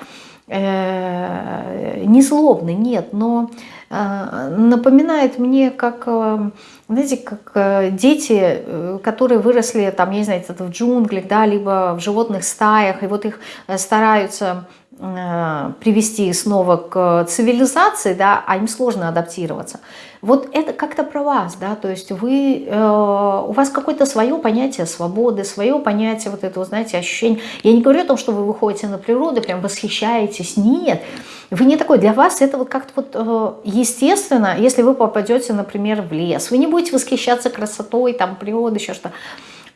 э, не злобный, нет, но э, напоминает мне, как, э, знаете, как дети, которые выросли, там, я не знаю, в джунглях, да, либо в животных стаях, и вот их стараются привести снова к цивилизации, да, а им сложно адаптироваться. Вот это как-то про вас, да, то есть вы, э, у вас какое-то свое понятие свободы, свое понятие вот этого, знаете, ощущения. Я не говорю о том, что вы выходите на природу, прям восхищаетесь, нет. Вы не такой, для вас это вот как-то вот э, естественно, если вы попадете, например, в лес, вы не будете восхищаться красотой, там, природы, еще что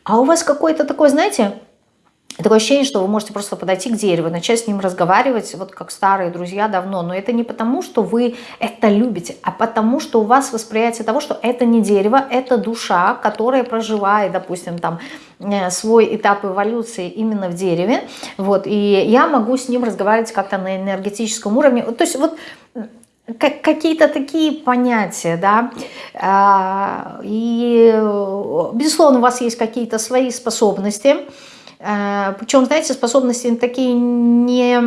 А у вас какой-то такой, знаете, Такое ощущение, что вы можете просто подойти к дереву, начать с ним разговаривать, вот как старые друзья давно. Но это не потому, что вы это любите, а потому, что у вас восприятие того, что это не дерево, это душа, которая проживает, допустим, там э, свой этап эволюции именно в дереве. Вот, и я могу с ним разговаривать как-то на энергетическом уровне. То есть вот какие-то такие понятия, да, а, и, безусловно, у вас есть какие-то свои способности, Э, Причем, знаете, способности такие не,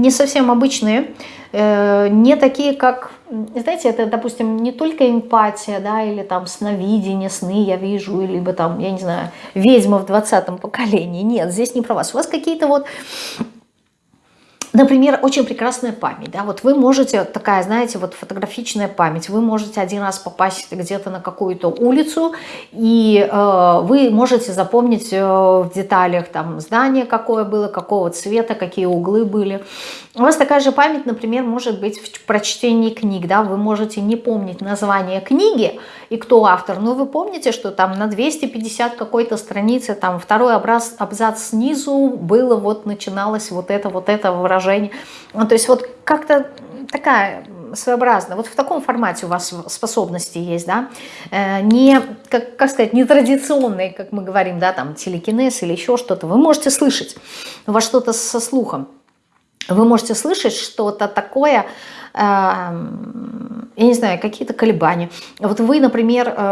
не совсем обычные, э, не такие, как, знаете, это, допустим, не только эмпатия, да, или там сновидение, сны я вижу, либо там, я не знаю, ведьма в 20-м поколении. Нет, здесь не про вас. У вас какие-то вот Например, очень прекрасная память. Да? Вот вы можете, такая, знаете, вот фотографичная память, вы можете один раз попасть где-то на какую-то улицу, и э, вы можете запомнить э, в деталях там здание какое было, какого цвета, какие углы были. У вас такая же память, например, может быть в прочтении книг. Да? Вы можете не помнить название книги и кто автор, но вы помните, что там на 250 какой-то странице, там второй абзац, снизу было, вот начиналось вот это, вот это выражение выражение. Ну, то есть вот как-то такая своеобразная. Вот в таком формате у вас способности есть, да, э, не, как, как сказать, не традиционные, как мы говорим, да, там телекинез или еще что-то. Вы можете слышать, у вас что-то со слухом. Вы можете слышать что-то такое, э, я не знаю, какие-то колебания. Вот вы, например, э,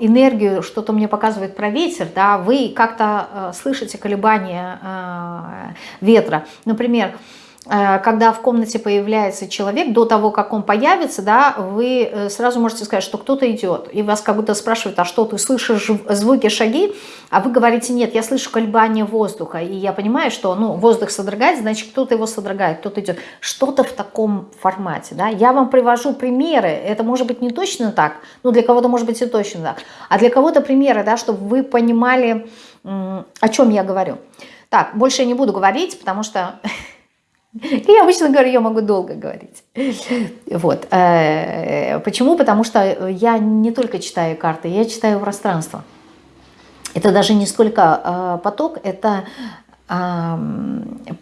энергию, что-то мне показывает про ветер, да, вы как-то слышите колебания ветра. Например, Э, когда в комнате появляется человек, до того, как он появится, да, вы э, сразу можете сказать, что кто-то идет. И вас как будто спрашивают, а что, ты слышишь звуки, шаги? А вы говорите, нет, я слышу колебания воздуха. И я понимаю, что ну, воздух содрогает, значит, кто-то его содрогает, кто-то идет. Что-то в таком формате. Да? Я вам привожу примеры. Это может быть не точно так, но для кого-то может быть и точно так. А для кого-то примеры, да, чтобы вы понимали, о чем я говорю. Так, больше я не буду говорить, потому что [laughs] [laughs] Я обычно говорю, я могу долго говорить. [laughs] Вот. Э, почему? Потому что я не только читаю карты, я читаю пространство. Это даже не столько э, поток, это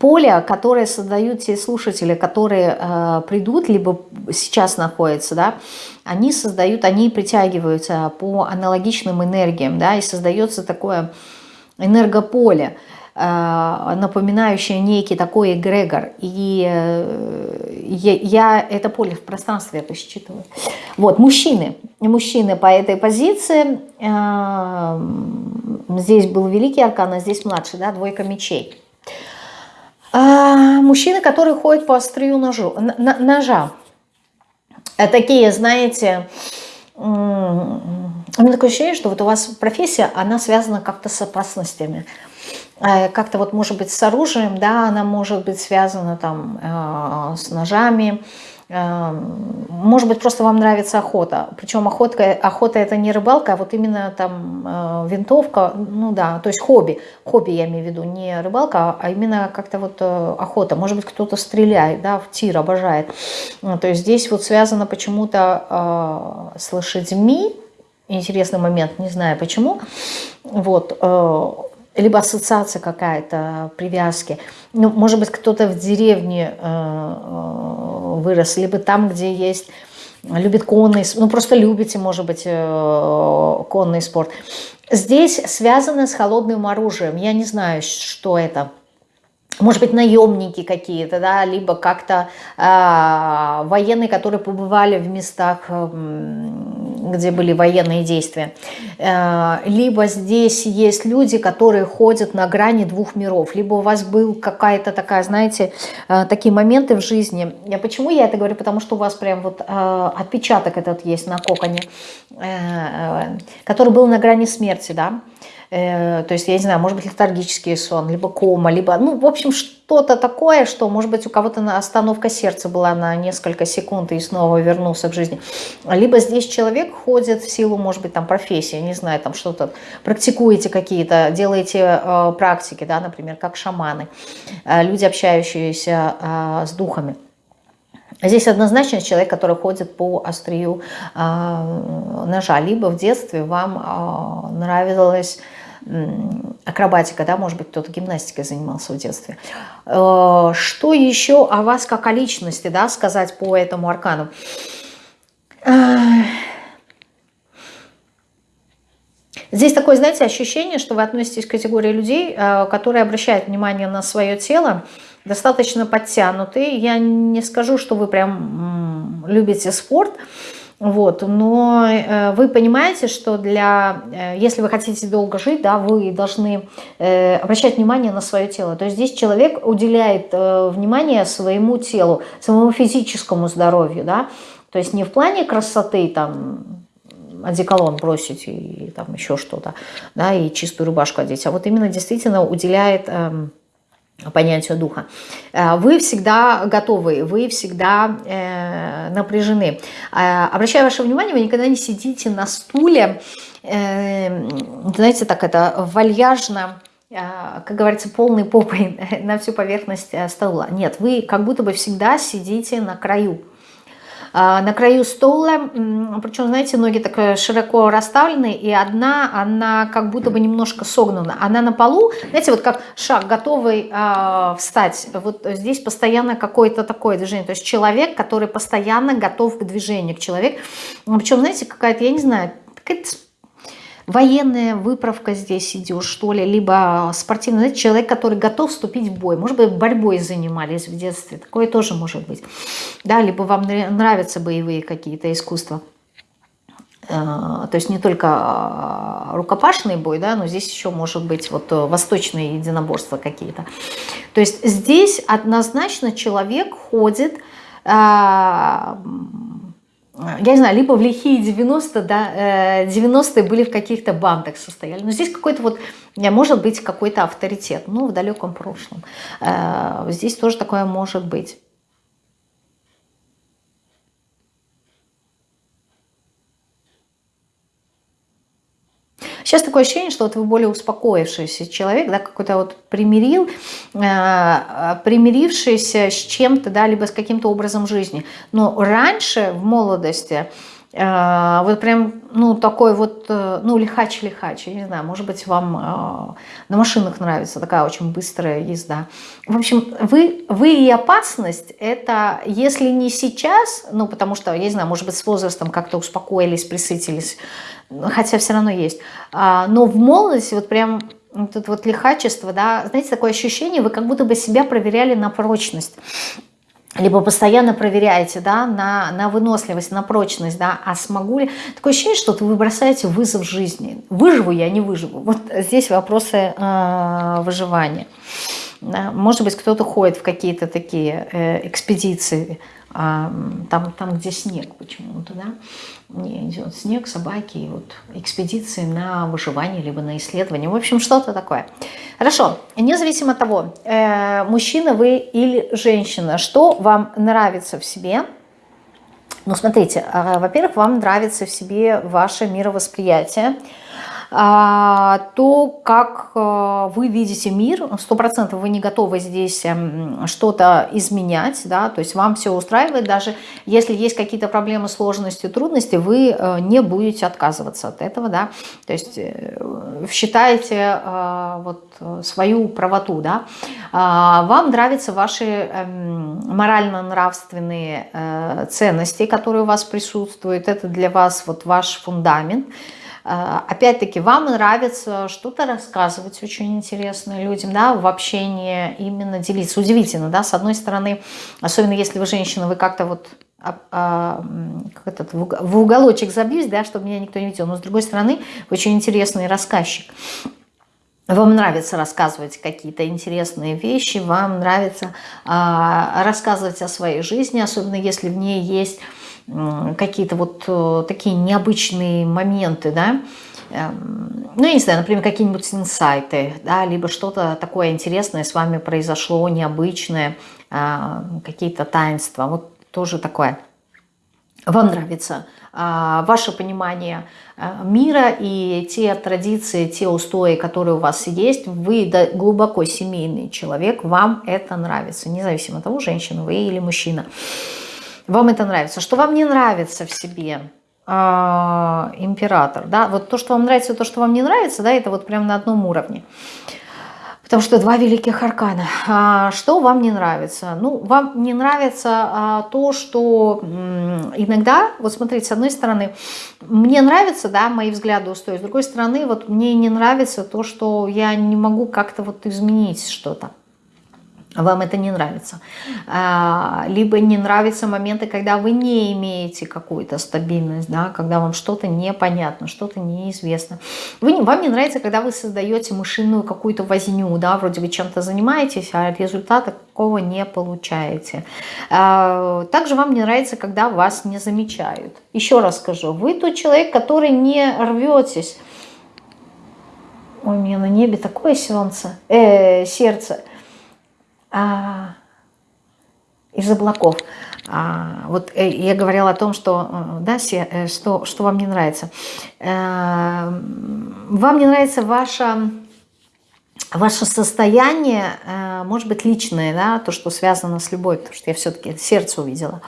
поле, которое создают те слушатели, которые э, придут, либо сейчас находятся, да, они создают, они притягиваются по аналогичным энергиям, да, и создается такое энергополе. Э, напоминающая некий такой эгрегор. И э, я, это поле в пространстве это считываю. Вот, мужчины. Мужчины по этой позиции. Э, здесь был великий аркан, а здесь младший, да, двойка мечей. Мужчины, которые ходят по острию ножу, ножа. Такие, знаете, у меня такое ощущение, что вот у вас профессия, она связана как-то с опасностями. Э, как-то вот может быть с оружием, да, она может быть связана там э, с ножами, э, может быть, просто вам нравится охота. Причем охота, охота это не рыбалка, а вот именно там винтовка, ну да, то есть хобби. Хобби я имею в виду, не рыбалка, а именно как-то вот охота. Может быть, кто-то стреляет, да, в тир обожает. То есть здесь вот связано почему-то с лошадьми, интересный момент, не знаю почему. Вот, либо ассоциация какая-то, привязки. Ну, может быть, кто-то в деревне э, э, вырос, либо там, где есть, любит конный, ну, просто любите, может быть, э, конный спорт. Здесь связано с холодным оружием. Я не знаю, что это. Может быть, наемники какие-то, да, либо как-то э, военные, которые побывали в местах... Э, где были военные действия. Э, либо здесь есть люди, которые ходят на грани двух миров. Либо у вас был какая-то такая, знаете, э, такие моменты в жизни. Почему я это говорю? Потому что у вас прям вот э, отпечаток этот есть на коконе, который был на грани смерти, да. Э, то есть, я не знаю, может быть, летаргический сон, либо кома, либо, ну, в общем, что-то такое, что, может быть, у кого-то остановка сердца была на несколько секунд и снова вернулся к жизни. Либо здесь человек ходит в силу, может быть, там, профессии, не знаю, там что-то, практикуете какие-то, делаете э, практики, да, например, как шаманы, э, люди, общающиеся э, с духами. Здесь однозначно человек, который ходит по острию э, ножа. Либо в детстве вам э, нравилось акробатика, да, может быть, кто-то гимнастикой занимался в детстве. Э, что еще о вас как о личности, да, сказать по этому аркану? Э, здесь такое, знаете, ощущение, что вы относитесь к категории людей, э, которые обращают внимание на свое тело, достаточно подтянутые. Я не скажу, что вы прям любите спорт, вот, но э, вы понимаете, что для, э, если вы хотите долго жить, да, вы должны э, обращать внимание на свое тело. То есть здесь человек уделяет внимание своему телу, своему физическому здоровью, да, то есть не в плане красоты, там, одеколон бросить и, и там еще что-то, да, и чистую рубашку одеть, а вот именно действительно уделяет... Понятию духа. Э, вы всегда готовы, вы всегда э, напряжены. Э, обращаю ваше внимание, вы никогда не сидите на стуле, э, знаете, так это вальяжно, э, как говорится, полной попой [laughs] на всю поверхность э, стола. Нет, вы как будто бы всегда сидите на краю. А, на краю стола, причем, знаете, ноги так э, широко расставлены, и одна, она как будто бы немножко согнута. Она на полу, знаете, вот как шаг, готовый э, встать. Вот здесь постоянно какое-то такое движение. То есть человек, который постоянно готов к движению, к человеку. Причем, знаете, какая-то, я не знаю, какая-то военная выправка здесь идет, что ли, либо спортивный, знаете, человек, который готов вступить в бой. Может быть, борьбой занимались в детстве, такое тоже может быть. Да, либо вам нравятся боевые какие-то искусства. Э, то есть не только а, рукопашный бой, да, но здесь еще может быть вот восточные единоборства какие-то. То есть здесь однозначно человек ходит а, я не знаю, либо в лихие 90 да, 90-е э, были в каких-то бандах состояли. Но здесь какой-то вот, может быть, какой-то авторитет, ну, в далеком прошлом. Э, здесь тоже такое может быть. Сейчас такое ощущение, что вот вы более успокоившийся человек, да, какой-то вот примирил, э, примирившийся с чем-то, да, либо с каким-то образом жизни. Но раньше, в молодости, э, вот прям, ну, такой вот, э, ну, лихач-лихач, я не знаю, может быть, вам э, на машинах нравится такая очень быстрая езда. В общем, вы, вы и опасность, это, если не сейчас, ну, потому что, я не знаю, может быть, с возрастом как-то успокоились, присытились, хотя все равно есть. А, но в молодости вот прям это вот лихачество, да, знаете, такое ощущение, вы как будто бы себя проверяли на прочность либо постоянно проверяете, да, на, на выносливость, на прочность, да, а смогу ли... Такое ощущение, что вы бросаете вызов жизни. Выживу я, не выживу. Вот здесь вопросы э, выживания. Может быть, кто-то ходит в какие-то такие э, экспедиции, а, там, там, где снег почему-то, да, не идет снег, собаки, и вот экспедиции на выживание, либо на исследование, в общем, что-то такое. Хорошо, независимо от того, э, мужчина вы или женщина, что вам нравится в себе, ну, смотрите, э, во-первых, вам нравится в себе ваше мировосприятие, а, то, как э, вы видите мир, сто процентов вы не готовы здесь эм, что-то изменять, да, то есть вам все устраивает, даже если есть какие-то проблемы, сложности, трудности, вы э, не будете отказываться от этого, да, то есть э, считаете вот свою правоту, да, а, вам нравятся ваши эм, морально-нравственные ценности, которые у вас присутствуют, это для вас вот ваш фундамент, а, опять-таки, вам нравится что-то рассказывать очень интересно людям, да, в общении именно делиться. Удивительно, да, с одной стороны, особенно если вы женщина, вы как-то вот а, а, как этот, в уголочек забьюсь, да, чтобы меня никто не видел. Но с другой стороны, вы очень интересный рассказчик. Вам нравится рассказывать какие-то интересные вещи, вам нравится а, рассказывать о своей жизни, особенно если в ней есть какие-то вот э, такие необычные моменты, да, эм, ну, я не знаю, например, какие-нибудь инсайты, да, либо что-то такое интересное с вами произошло, необычное, а, какие-то таинства, вот тоже такое. Вам нравится а, ваше понимание э, мира и те традиции, те устои, которые у вас есть, вы глубоко семейный человек, вам это нравится, независимо от того, женщина вы или мужчина. Вам это нравится. Что вам не нравится в себе? А, император, да, вот то, что вам нравится, то, что вам не нравится, да, это вот прям на одном уровне. Потому что два великих аркана. А, что вам не нравится? Ну, вам не нравится а, то, что иногда, вот смотрите, с одной стороны, мне нравится, да, мои взгляды устоят, с другой стороны, вот мне не нравится то, что я не могу как-то вот изменить что-то вам это не нравится. А, либо не нравятся моменты, когда вы не имеете какую-то стабильность, да, когда вам что-то непонятно, что-то неизвестно. Вы, вам не нравится, когда вы создаете мышиную какую-то возню, да, вроде вы чем-то занимаетесь, а результата какого не получаете. А, также вам не нравится, когда вас не замечают. Еще раз скажу, вы тот человек, который не рветесь. Ой, у меня на небе такое солнце, э, сердце – а, из облаков. А, вот э, я говорила о том, что, э, да, э, что, что вам не нравится. Вам не нравится ваше, ваше состояние, может быть, личное, да, то, что связано с любовью, потому что я все-таки сердце увидела.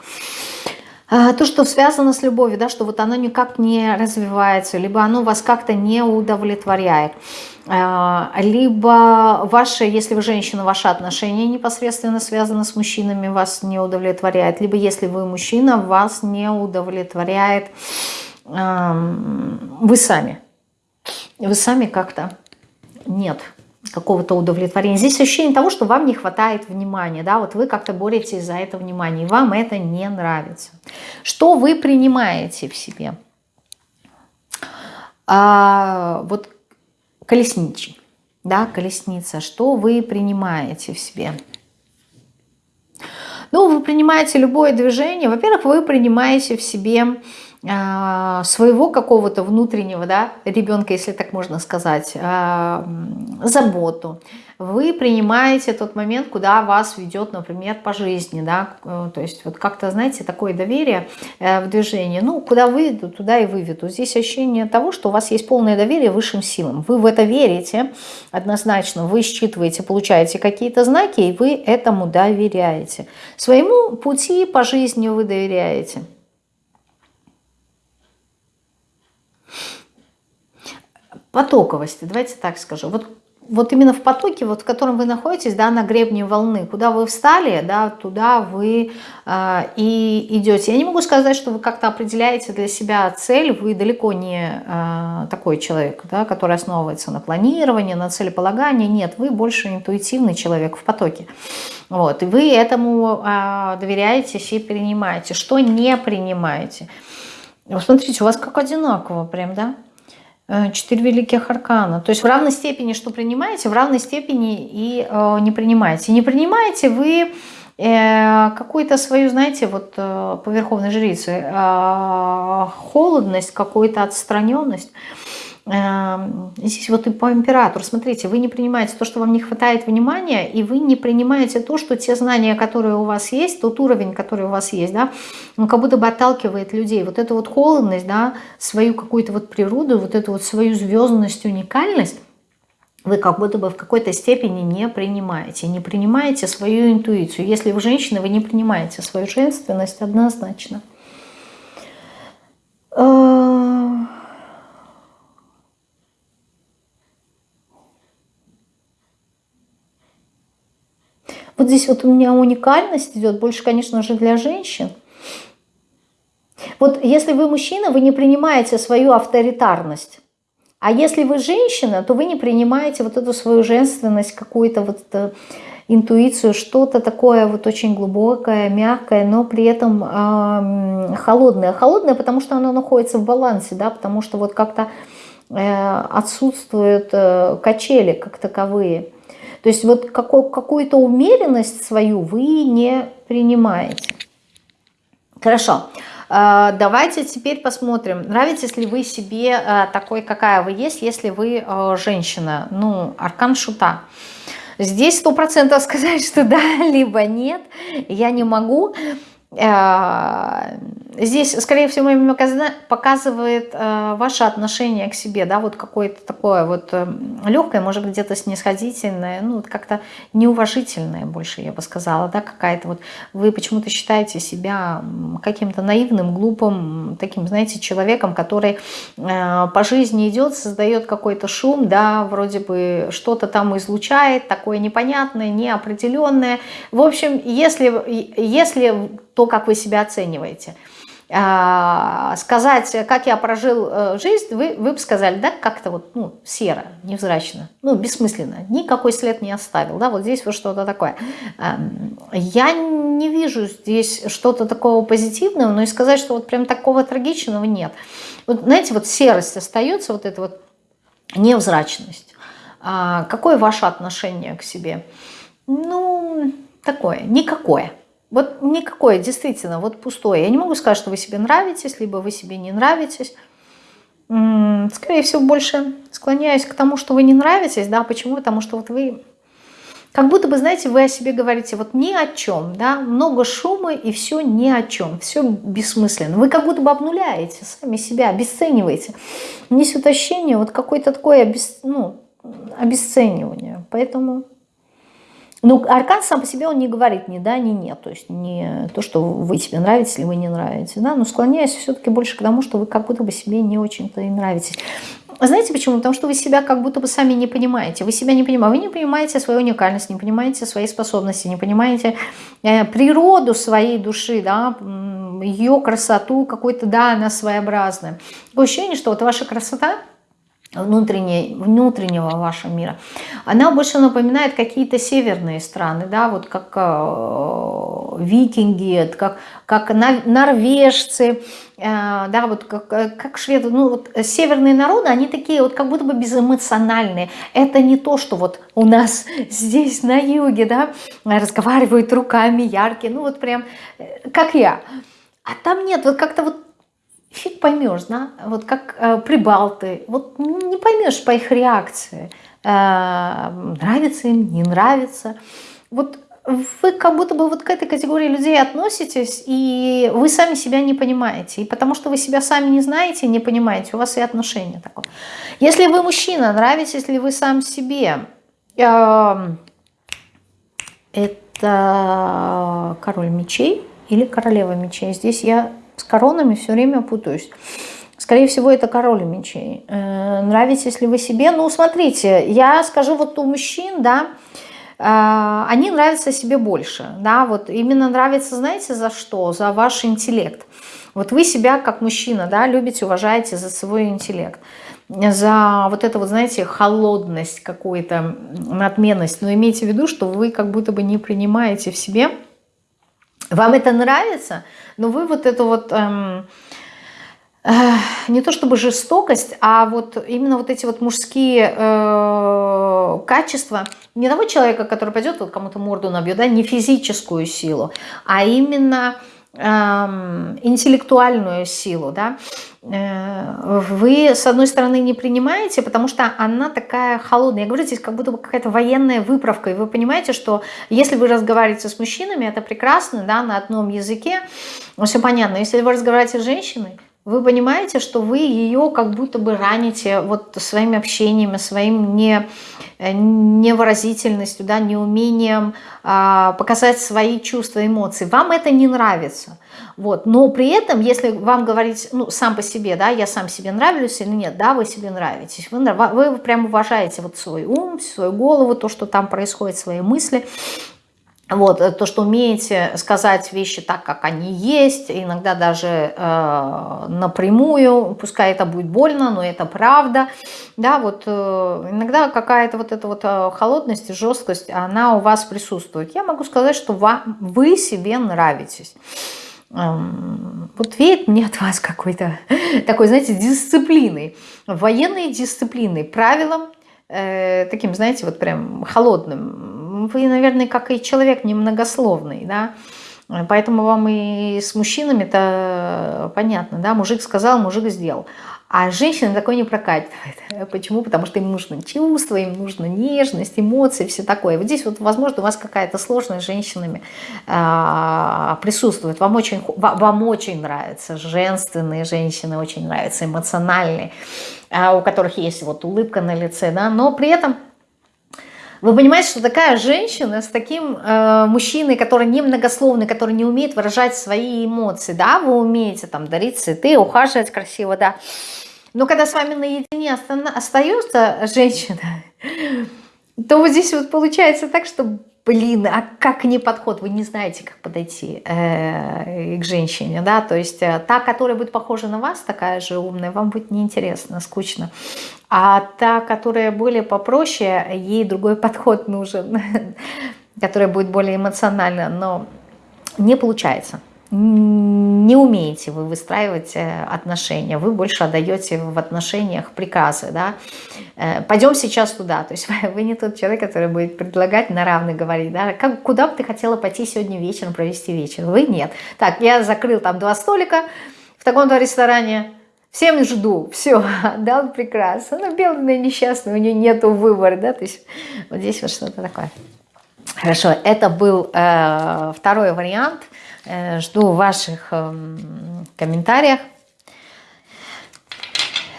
А, то, что связано с любовью, да, что вот оно никак не развивается, либо оно вас как-то не удовлетворяет, а, либо ваши, если вы женщина, ваши отношения непосредственно связаны с мужчинами, вас не удовлетворяет, либо если вы мужчина, вас не удовлетворяет вы сами. Вы сами как-то нет какого-то удовлетворения. Здесь ощущение того, что вам не хватает внимания, да, вот вы как-то боретесь за это внимание, и вам это не нравится. Что вы принимаете в себе? А, вот колесничий, да, колесница, что вы принимаете в себе? Ну, вы принимаете любое движение, во-первых, вы принимаете в себе своего какого-то внутреннего да, ребенка, если так можно сказать, а, заботу. Вы принимаете тот момент, куда вас ведет, например, по жизни. Да? Э, то есть вот как-то, знаете, такое доверие э, в движении. Ну, куда выведу, туда и выведу. Здесь ощущение того, что у вас есть полное доверие высшим силам. Вы в это верите однозначно. Вы считываете, получаете какие-то знаки, и вы этому доверяете. Своему пути по жизни вы доверяете. Потоковости, давайте так скажу. Вот, вот именно в потоке, вот в котором вы находитесь, да, на гребне волны, куда вы встали, да, туда вы э, и идете. Я не могу сказать, что вы как-то определяете для себя цель, вы далеко не э, такой человек, да, который основывается на планировании, на целеполагании. Нет, вы больше интуитивный человек в потоке. Вот, и вы этому э, доверяетесь и принимаете. Что не принимаете? Вот смотрите, у вас как одинаково прям, да? Э, четыре великих аркана. То есть в равной степени, что принимаете, в равной степени и э, не принимаете. Не принимаете вы э, какую-то свою, знаете, вот э, по верховной жрице, э, холодность, какую-то отстраненность. Эм, здесь вот и по императору, смотрите, вы не принимаете то, что вам не хватает внимания, и вы не принимаете то, что те знания, которые у вас есть, тот уровень, который у вас есть, да, он как будто бы отталкивает людей. Вот эту вот холодность, да, свою какую-то вот природу, вот эту вот свою звездность, уникальность, вы как будто бы в какой-то степени не принимаете. Не принимаете свою интуицию. Если вы женщина, вы не принимаете свою женственность однозначно. Э, Вот здесь вот у меня уникальность идет, больше, конечно же, для женщин. Вот если вы мужчина, вы не принимаете свою авторитарность. А если вы женщина, то вы не принимаете вот эту свою женственность, какую-то вот э, интуицию, что-то такое вот очень глубокое, мягкое, но при этом э, холодное. Холодное, потому что оно находится в балансе, да, потому что вот как-то э, отсутствуют э, качели как таковые. То есть вот какую-то умеренность свою вы не принимаете. Хорошо. А, давайте теперь посмотрим, нравитесь ли вы себе а, такой, какая вы есть, если вы а, женщина. Ну, аркан шута. Здесь сто процентов [laughs] сказать, что да, либо нет, я не могу. Э, здесь, скорее всего, показывает э, ваше отношение к себе, да, вот какое-то такое вот э, легкое, может быть, где-то снисходительное, ну, как-то неуважительное больше, я бы сказала, да, какая-то вот, вы почему-то считаете себя каким-то наивным, глупым, таким, знаете, человеком, который по жизни идет, создает какой-то шум, да, вроде бы что-то там излучает, такое непонятное, неопределенное. В общем, если, если то, как вы себя оцениваете. А, сказать, как я прожил э, жизнь, вы, вы бы сказали, да, как-то вот, ну, серо, невзрачно, ну, бессмысленно, никакой след не оставил, да, вот здесь вот что-то такое. Я не вижу здесь что-то такого позитивного, но и сказать, что вот прям такого трагичного нет. Вот, знаете, вот серость остается, вот эта вот невзрачность. А, какое ваше отношение к себе? Ну, такое, никакое. Вот никакое, действительно, вот пустое. Я не могу сказать, что вы себе нравитесь, либо вы себе не нравитесь. Скорее всего, больше склоняюсь к тому, что вы не нравитесь. Да, почему? Потому что вот вы... Как будто бы, знаете, вы о себе говорите вот ни о чем, да, много шума и все ни о чем, все бессмысленно. Вы как будто бы обнуляете сами себя, обесцениваете. Несет ощущение вот какое-то такое обес... ну, обесценивание. Поэтому ну, аркан сам по себе, он не говорит ни да, ни нет. То есть не то, что вы себе нравитесь или вы не нравитесь. Да? Но склоняюсь все-таки больше к тому, что вы как будто бы себе не очень-то и нравитесь. Знаете почему? Потому что вы себя как будто бы сами не понимаете. Вы себя не понимаете. Вы не понимаете свою уникальность, не понимаете свои способности, не понимаете э, природу своей души, да, ее красоту какой-то, да, она своеобразная. Такое ощущение, что вот ваша красота – внутреннего вашего мира, она больше напоминает какие-то северные страны, да, вот как э, викинги, как, как норвежцы, э, да, вот как, э, как шведы, ну вот северные народы, они такие вот как будто бы безэмоциональные. Это не то, что вот у нас [laughs] здесь на юге, да, разговаривают руками яркие, ну вот прям э, как я. А там нет, вот как-то вот фиг поймешь, да, вот как э, прибалты, вот не поймешь по их реакции, э, нравится им, не нравится. Вот вы как будто бы вот к этой категории людей относитесь, и вы сами себя не понимаете. И потому что вы себя сами не знаете, не понимаете, у вас и отношения такое. Если вы мужчина, нравитесь ли вы сам себе, э, это король мечей или королева мечей. Здесь я с коронами все время путаюсь. Скорее всего, это король мечей. Э, нравитесь ли вы себе? Ну, смотрите, я скажу вот у мужчин, да, э, они нравятся себе больше, да, вот именно нравится, знаете, за что? За ваш интеллект. Вот вы себя как мужчина, да, любите, уважаете за свой интеллект, за вот это вот, знаете, холодность какую-то, надменность, но имейте в виду, что вы как будто бы не принимаете в себе вам это нравится, но вы вот это вот... Эм, не то чтобы жестокость, а вот именно вот эти вот мужские э, качества не того человека, который пойдет вот кому-то морду набьет, да, не физическую силу, а именно интеллектуальную силу, да, э, вы, с одной стороны, не принимаете, потому что она такая холодная. Я говорю, здесь как будто бы какая-то военная выправка, и вы понимаете, что если вы разговариваете с мужчинами, это прекрасно, да, на одном языке, все понятно. Если вы разговариваете с женщиной, вы понимаете, что вы ее как будто бы раните вот своими общениями, своим не, э, невыразительностью, да, неумением а, показать свои чувства, эмоции. Вам это не нравится. Вот. Но при этом, если вам говорить ну, сам по себе, да, я сам себе нравлюсь или нет, да, вы себе нравитесь, вы, вы прям уважаете вот свой ум, свою голову, то, что там происходит, свои мысли, вот, э, то, что умеете сказать вещи так, как они есть, иногда даже э, напрямую, пускай это будет больно, но это правда, да, вот э, иногда какая-то вот эта вот э, холодность жесткость, она у вас присутствует. Я могу сказать, что вам, вы себе нравитесь. Эм, вот веет мне от вас какой-то [laughs] такой, знаете, дисциплиной, военной дисциплиной, правилам, э, таким, знаете, вот прям холодным, вы, наверное, как и человек немногословный, да, поэтому вам и с мужчинами-то понятно, да, мужик сказал, мужик сделал. А женщина такое не прокатывает. [laughs] Почему? Потому что им нужно чувство, им нужно нежность, эмоции, все такое. Вот здесь вот, возможно, у вас какая-то сложность с женщинами э, присутствует. Вам очень, вам очень нравятся женственные женщины, очень нравятся эмоциональные, э, у которых есть вот улыбка на лице, да, но при этом вы понимаете, что такая женщина с таким э, мужчиной, который не многословный, который не умеет выражать свои эмоции, да, вы умеете там дарить цветы, ухаживать красиво, да, но когда с вами наедине остается женщина, [laughs] то вот здесь вот получается так, что блин, а как не подход, вы не знаете, как подойти э, к женщине, да, то есть э, та, которая будет похожа на вас, такая же умная, вам будет неинтересно, скучно, а та, которая более попроще, ей другой [laughs] подход нужен, [laughs] которая будет более эмоциональна, но не получается не умеете вы выстраивать э, отношения, вы больше отдаете в отношениях приказы, да, э, пойдем сейчас туда, то есть [laughs] вы не тот человек, который будет предлагать на равных говорить, да, как, куда бы ты хотела пойти сегодня вечером провести вечер, вы нет. Так, я закрыл там два столика в таком-то ресторане, всем жду, все, [laughs] да, прекрасно, она бедная, несчастная, у нее нету выбора, да, то есть вот здесь вот что-то такое. Хорошо, это был э, второй вариант – Э, жду ваших эм, комментариях.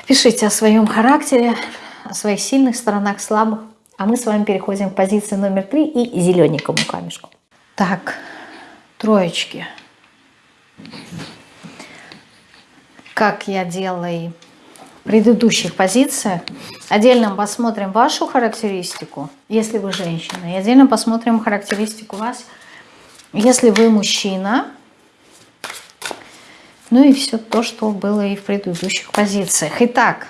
Пишите о своем характере, о своих сильных сторонах, слабых. А мы с вами переходим к позиции номер три и зелененькому камешку. Так, троечки. Как я делала и в предыдущих позициях. Отдельно посмотрим вашу характеристику, если вы женщина. И отдельно посмотрим характеристику вас – если вы мужчина, ну и все то, что было и в предыдущих позициях. Итак,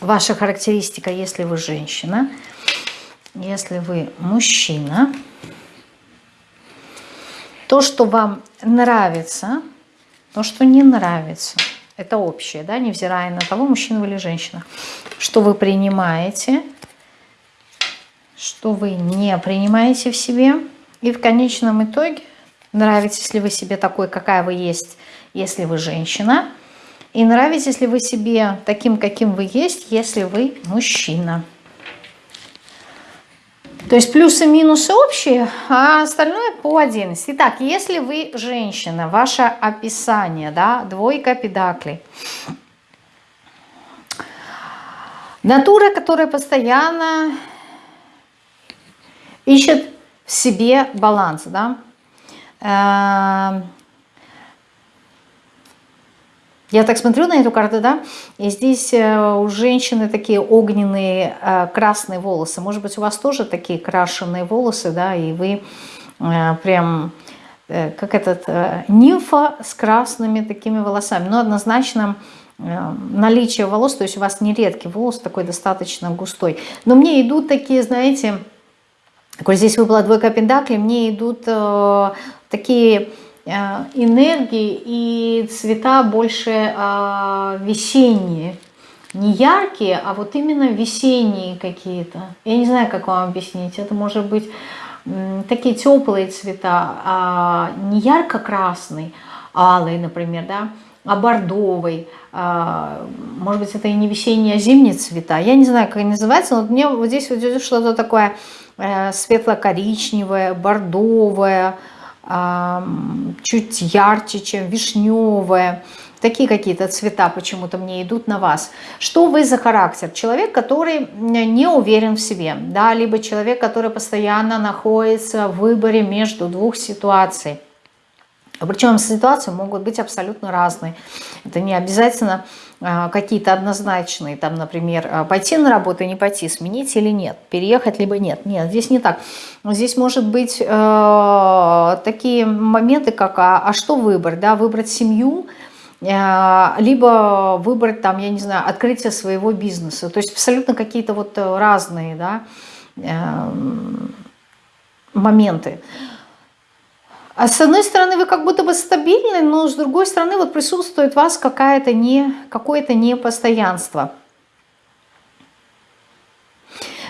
ваша характеристика, если вы женщина, если вы мужчина, то, что вам нравится, то, что не нравится, это общее, да, невзирая на того, мужчина вы или женщина, что вы принимаете, что вы не принимаете в себе – и в конечном итоге нравитесь ли вы себе такой, какая вы есть, если вы женщина. И нравитесь ли вы себе таким, каким вы есть, если вы мужчина. То есть плюсы и минусы общие, а остальное по отдельности. Итак, если вы женщина, ваше описание, да, двойка педаклей. Натура, которая постоянно ищет себе баланс, да. Эм, я так смотрю на эту карту, да, и здесь э, у женщины такие огненные э, красные волосы. Может быть, у вас тоже такие крашеные волосы, да, и вы э, прям как этот нимфа с красными такими волосами. Но однозначно наличие волос, то есть у вас не редкий волос, такой достаточно густой. Но мне идут такие, знаете, Коль здесь выпала двойка пентаклей, мне идут э, такие энергии и цвета больше весенние. Не яркие, а вот именно весенние какие-то. Я не знаю, как вам объяснить. Это может быть такие теплые цвета, а не ярко-красный, алый, например, да, а бордовый. А, может быть, это и не весенние, а зимние цвета. Я не знаю, как они называются, но мне вот здесь вот идет что-то такое э, светло-коричневое, бордовое, чуть ярче, чем вишневое. Такие какие-то цвета почему-то мне идут на вас. Что вы за характер? Человек, который не уверен в себе, да, либо человек, который постоянно находится в выборе между двух ситуаций. Причем ситуации могут быть абсолютно разные. Это не обязательно а, какие-то однозначные, там, например, а, пойти на работу, не пойти, сменить или нет, переехать либо нет. Нет, здесь не так. Здесь может быть э, такие моменты, как а, а что выбрать, да, выбрать семью, э, либо выбрать там, я не знаю, открытие своего бизнеса. То есть абсолютно какие-то вот разные, да, э, моменты. А с одной стороны, вы как будто бы стабильны, но с другой стороны, вот присутствует у вас какое-то не, какое-то непостоянство.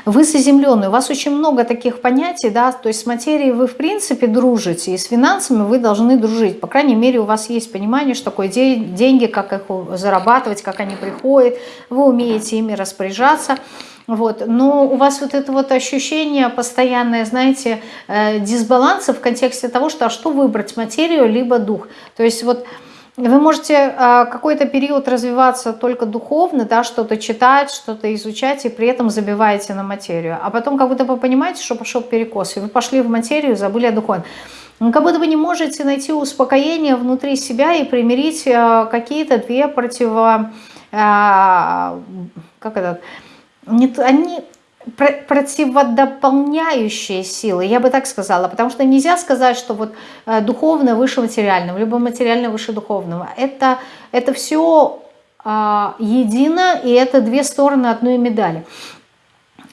Вы заземленный, у вас очень много таких понятий, да, то есть с материей вы в принципе дружите, и с финансами вы должны дружить. По крайней мере, у вас есть понимание, что такое деньги, как их зарабатывать, как они приходят, вы умеете ими распоряжаться. Вот. Но у вас вот это вот ощущение постоянное, знаете, э, дисбаланса в контексте того, что а что выбрать, материю либо дух. То есть вот вы можете э, какой-то период развиваться только духовно, да, что-то читать, что-то изучать, и при этом забиваете на материю. А потом как будто вы понимаете, что пошел перекос, и вы пошли в материю, забыли о духовном. Как будто вы не можете найти успокоение внутри себя и примирить э, какие-то две противо... Как это нет, они противодополняющие силы, я бы так сказала, потому что нельзя сказать, что вот э, духовное выше материального, либо материальное выше духовного. Это, это все а, едино, и это две стороны одной медали.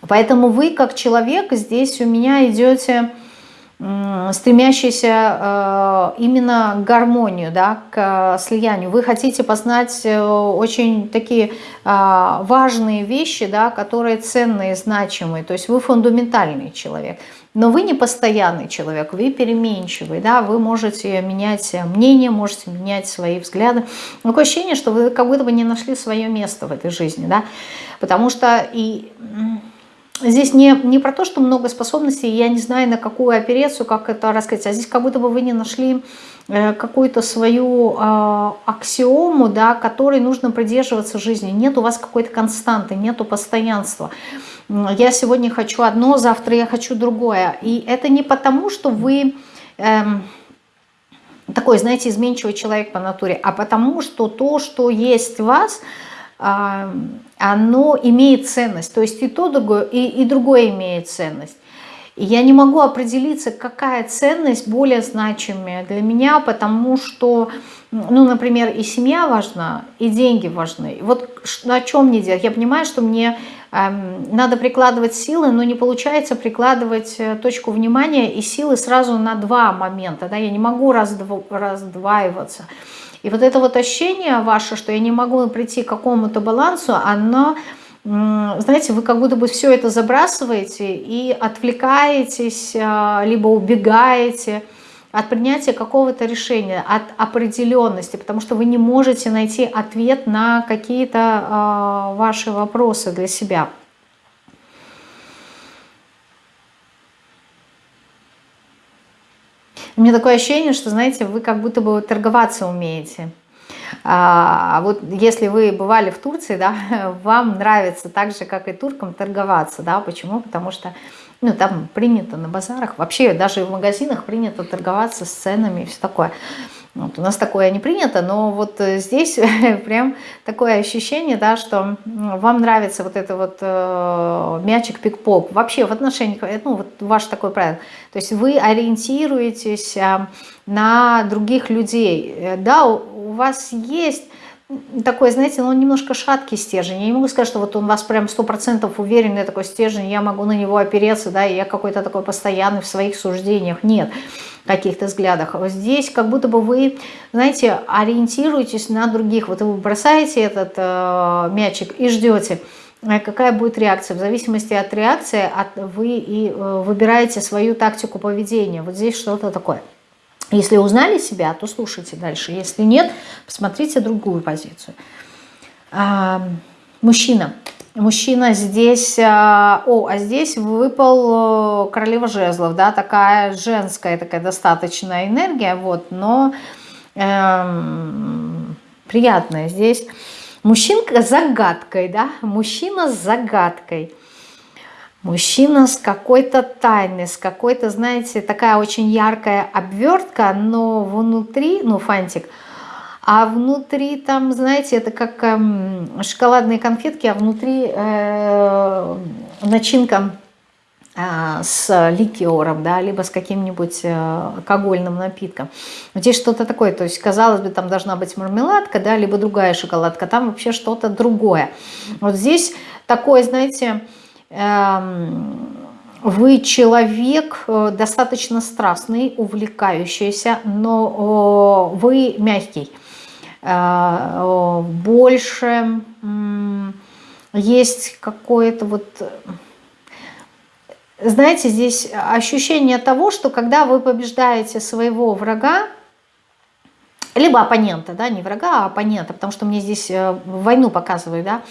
Поэтому вы, как человек, здесь у меня идете стремящийся э, именно к гармонию, да, к э, слиянию. Вы хотите познать э, очень такие важные вещи, да, которые ценные, значимые. То есть вы фундаментальный человек. Но вы не постоянный человек, вы переменчивый, да, вы можете менять мнение, можете менять свои взгляды. Такое ощущение, что вы как будто бы не нашли свое место в этой жизни, да, потому что и Здесь не, не про то, что много способностей, я не знаю, на какую операцию, как это рассказать, а здесь как будто бы вы не нашли э, какую-то свою э, аксиому, да, которой нужно придерживаться в жизни. Нет у вас какой-то константы, нету постоянства. Я сегодня хочу одно, завтра я хочу другое. И это не потому, что вы... Э, такой, знаете, изменчивый человек по натуре, а потому что то, что есть в вас, оно имеет ценность. То есть и то, другое, и, и другое имеет ценность. И я не могу определиться, какая ценность более значимая для меня, потому что, ну, например, и семья важна, и деньги важны. вот о чем мне делать? Я понимаю, что мне эм, надо прикладывать силы, но не получается прикладывать э, точку внимания и силы сразу на два момента. Да? Я не могу раздв... раздваиваться. И вот это вот ощущение ваше, что я не могу прийти к какому-то балансу, оно, знаете, вы как будто бы все это забрасываете и отвлекаетесь, а, либо убегаете от принятия какого-то решения, от определенности, потому что вы не можете найти ответ на какие-то а, ваши вопросы для себя. У меня такое ощущение, что, знаете, вы как будто бы торговаться умеете. А вот если вы бывали в Турции, да, [laughs] вам нравится так же, как и туркам, торговаться. Да? Почему? Потому что ну, там принято на базарах, вообще даже в магазинах принято торговаться с ценами и все такое. Вот, у нас такое не принято, но вот э, здесь [laughs] прям такое ощущение, да, что вам нравится вот это вот э, мячик пик-поп. Вообще в отношениях, э, ну вот ваш такой правило. То есть вы ориентируетесь э, на других людей. Э, да, у, у вас есть такой, знаете, ну, он немножко шаткий стержень. Я не могу сказать, что вот он вас прям сто процентов уверенный такой стержень, я могу на него опереться, да, и я какой-то такой постоянный в своих суждениях. Нет, каких-то взглядах. Вот здесь как будто бы вы, знаете, ориентируетесь на других. Вот вы бросаете этот э, мячик и ждете, э, какая будет реакция. В зависимости от реакции от, вы и э, выбираете свою тактику поведения. Вот здесь что-то такое. Если узнали себя, то слушайте дальше. Если нет, посмотрите другую позицию. А, мужчина. Мужчина здесь... А, о, а здесь выпал э, королева жезлов, да, такая женская, такая достаточная энергия, вот, но эм, приятная здесь. Мужчинка с загадкой, да, мужчина с загадкой. Мужчина с какой-то тайной, с какой-то, знаете, такая очень яркая обвертка, но внутри, ну, фантик, а внутри там, знаете, это как э, шоколадные конфетки, а внутри э, начинка э, с ликером, да, либо с каким-нибудь э, алкогольным напитком. Здесь что-то такое, то есть, казалось бы, там должна быть мармеладка, да, либо другая шоколадка, там вообще что-то другое. Вот здесь такое, знаете, Эм, вы человек э, достаточно страстный, увлекающийся, но вы мягкий. Э, больше есть какое-то вот... Знаете, здесь ощущение того, что когда вы побеждаете своего врага, либо оппонента, да, не врага, а оппонента, потому что мне здесь э, войну показывают, да,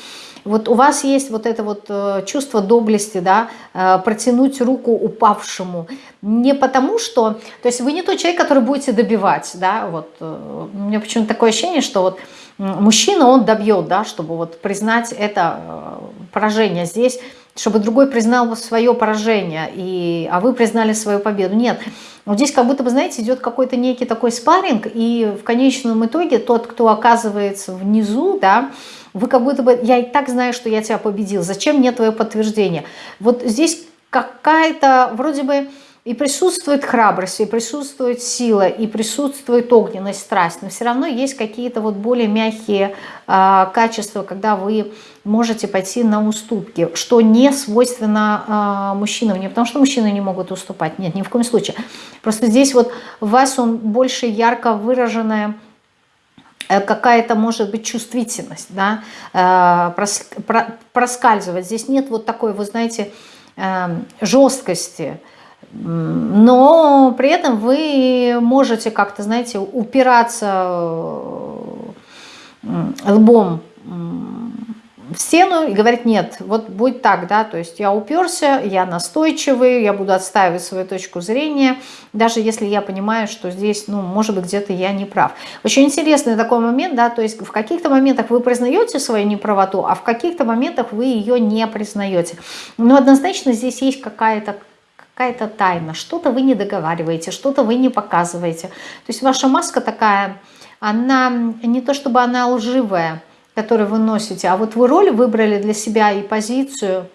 вот у вас есть вот это вот э, чувство доблести, да, э, протянуть руку упавшему. Не потому что, то есть вы не тот человек, который будете добивать, да, вот. Э, у меня почему-то такое ощущение, что вот мужчина, он добьет, да, чтобы вот признать это поражение здесь, чтобы другой признал свое поражение, и, а вы признали свою победу. Нет, вот здесь как будто бы, знаете, идет какой-то некий такой спарринг, и в конечном итоге тот, кто оказывается внизу, да, вы как будто бы, я и так знаю, что я тебя победил, зачем мне твое подтверждение? Вот здесь какая-то, вроде бы, и присутствует храбрость, и присутствует сила, и присутствует огненность, страсть, но все равно есть какие-то вот более мягкие э, качества, когда вы можете пойти на уступки, что не свойственно э, мужчинам, не потому что мужчины не могут уступать, нет, ни в коем случае. Просто здесь вот в вас он больше ярко выраженная какая-то может быть чувствительность, да, э, проскальзывать. Здесь нет вот такой, вы знаете, эм, жесткости, но при этом вы можете как-то, знаете, упираться э, лбом в стену и говорит, нет, вот будет так, да, то есть я уперся, я настойчивый, я буду отстаивать свою точку зрения, даже если я понимаю, что здесь, ну, может быть, где-то я не прав. Очень интересный такой момент, да, то есть в каких-то моментах вы признаете свою неправоту, а в каких-то моментах вы ее не признаете. Но однозначно здесь есть какая-то какая-то тайна, что-то вы не договариваете, что-то вы не показываете. То есть ваша маска такая, она не то чтобы она лживая, который вы носите. А вот вы роль выбрали для себя и позицию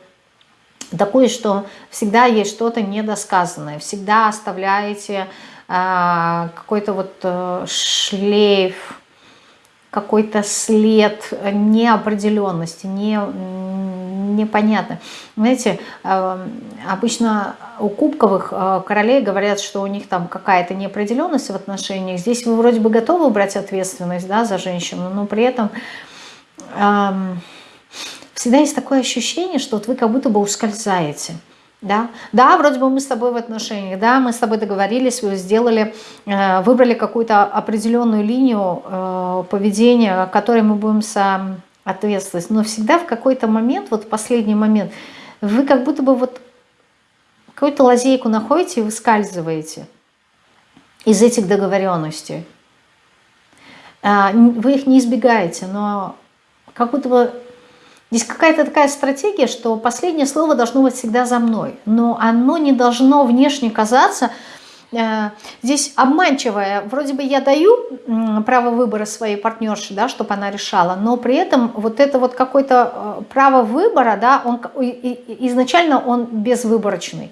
такую, что всегда есть что-то недосказанное, всегда оставляете э, какой-то вот э, шлейф, какой-то след неопределенности, не, непонятно. Знаете, э, обычно у кубковых э, королей говорят, что у них там какая-то неопределенность в отношениях. Здесь вы вроде бы готовы брать ответственность да, за женщину, но при этом всегда есть такое ощущение, что вот вы как будто бы ускользаете. Да? да, вроде бы мы с тобой в отношениях, да, мы с тобой договорились, вы сделали, э, выбрали какую-то определенную линию э, поведения, которой мы будем сам ответствовать. Но всегда в какой-то момент, вот последний момент, вы как будто бы вот какую-то лазейку находите и выскальзываете из этих договоренностей. А, вы их не избегаете, но как будто бы здесь какая-то такая стратегия, что последнее слово должно быть всегда за мной, но оно не должно внешне казаться э, здесь обманчивое. Вроде бы я даю право выбора своей партнерши, да, чтобы она решала, но при этом вот это вот какое-то э, право выбора, да, он, изначально он безвыборочный.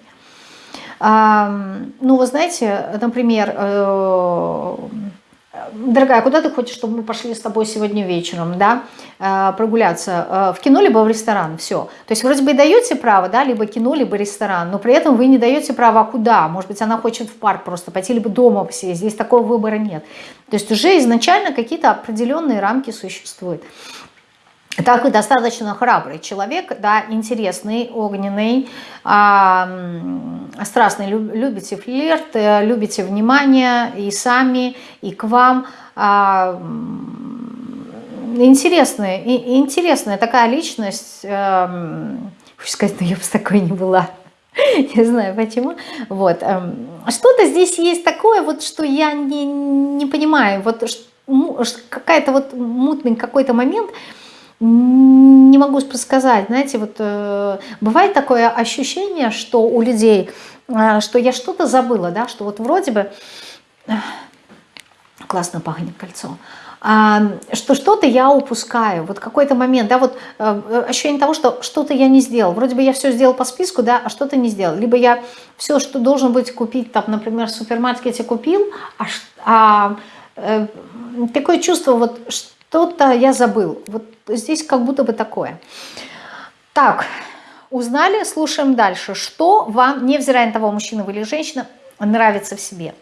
Ну, вы знаете, например, э, дорогая, куда ты хочешь, чтобы мы пошли с тобой сегодня вечером, да, э, прогуляться? Э, в кино либо в ресторан, все. То есть вроде бы даете право, да, либо кино, либо ресторан, но при этом вы не даете право, а куда? Может быть, она хочет в парк просто пойти, либо дома посидеть. Здесь такого выбора нет. То есть уже изначально какие-то определенные рамки существуют. Такой достаточно храбрый человек, да, интересный, огненный, а, страстный, любите флирт, э, любите внимание и сами, и к вам. А, интересная, интересная такая личность, а, хочу сказать, но я бы с такой не была. [laughs] Не знаю почему. Вот. Эм, что-то здесь есть такое, вот, что я не, не понимаю. Вот какая-то вот мутный какой-то момент, не могу сказать, знаете, вот э, бывает такое ощущение, что у людей, э, что я что-то забыла, да, что вот вроде бы, э, классно пахнет кольцо, э, что что-то я упускаю, вот какой-то момент, да, вот э, ощущение того, что что-то я не сделал, вроде бы я все сделал по списку, да, а что-то не сделал, либо я все, что должен быть купить, там, например, в супермаркете купил, а, а э, такое чувство, вот, что-то я забыл, вот здесь как будто бы такое. Так, узнали, слушаем дальше. Что вам, невзирая на того, мужчина вы или женщина, нравится в себе?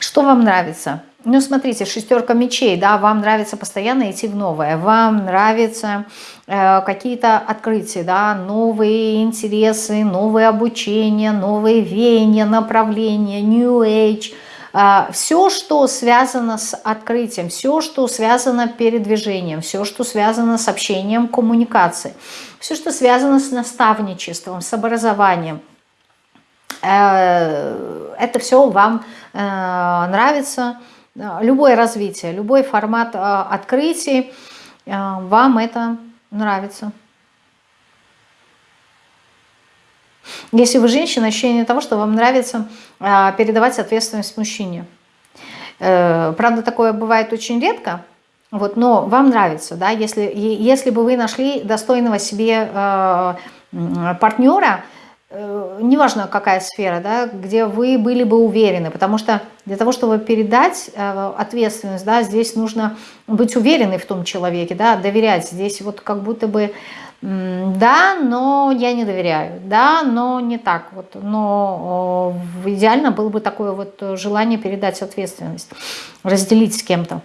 Что вам нравится? Ну, смотрите, шестерка мечей, да, вам нравится постоянно идти в новое, вам нравятся э, какие-то открытия, да, новые интересы, новые обучения, новые веяния, направления, New Age – все, что связано с открытием, все, что связано с передвижением, все, что связано с общением, коммуникацией, все, что связано с наставничеством, с образованием, э, это все вам э, нравится. Любое развитие, любой формат э, открытий, вам это нравится. Если вы женщина, ощущение того, что вам нравится а, передавать ответственность мужчине. Э, правда, такое бывает очень редко, вот, но вам нравится, да, если, если бы вы нашли достойного себе э, партнера, э, неважно какая сфера, да, где вы были бы уверены, потому что для того, чтобы передать ответственность, да, здесь нужно быть уверенной в том человеке, да, доверять. Здесь вот как будто бы да, но я не доверяю, да, но не так вот, но идеально было бы такое вот желание передать ответственность, разделить с кем-то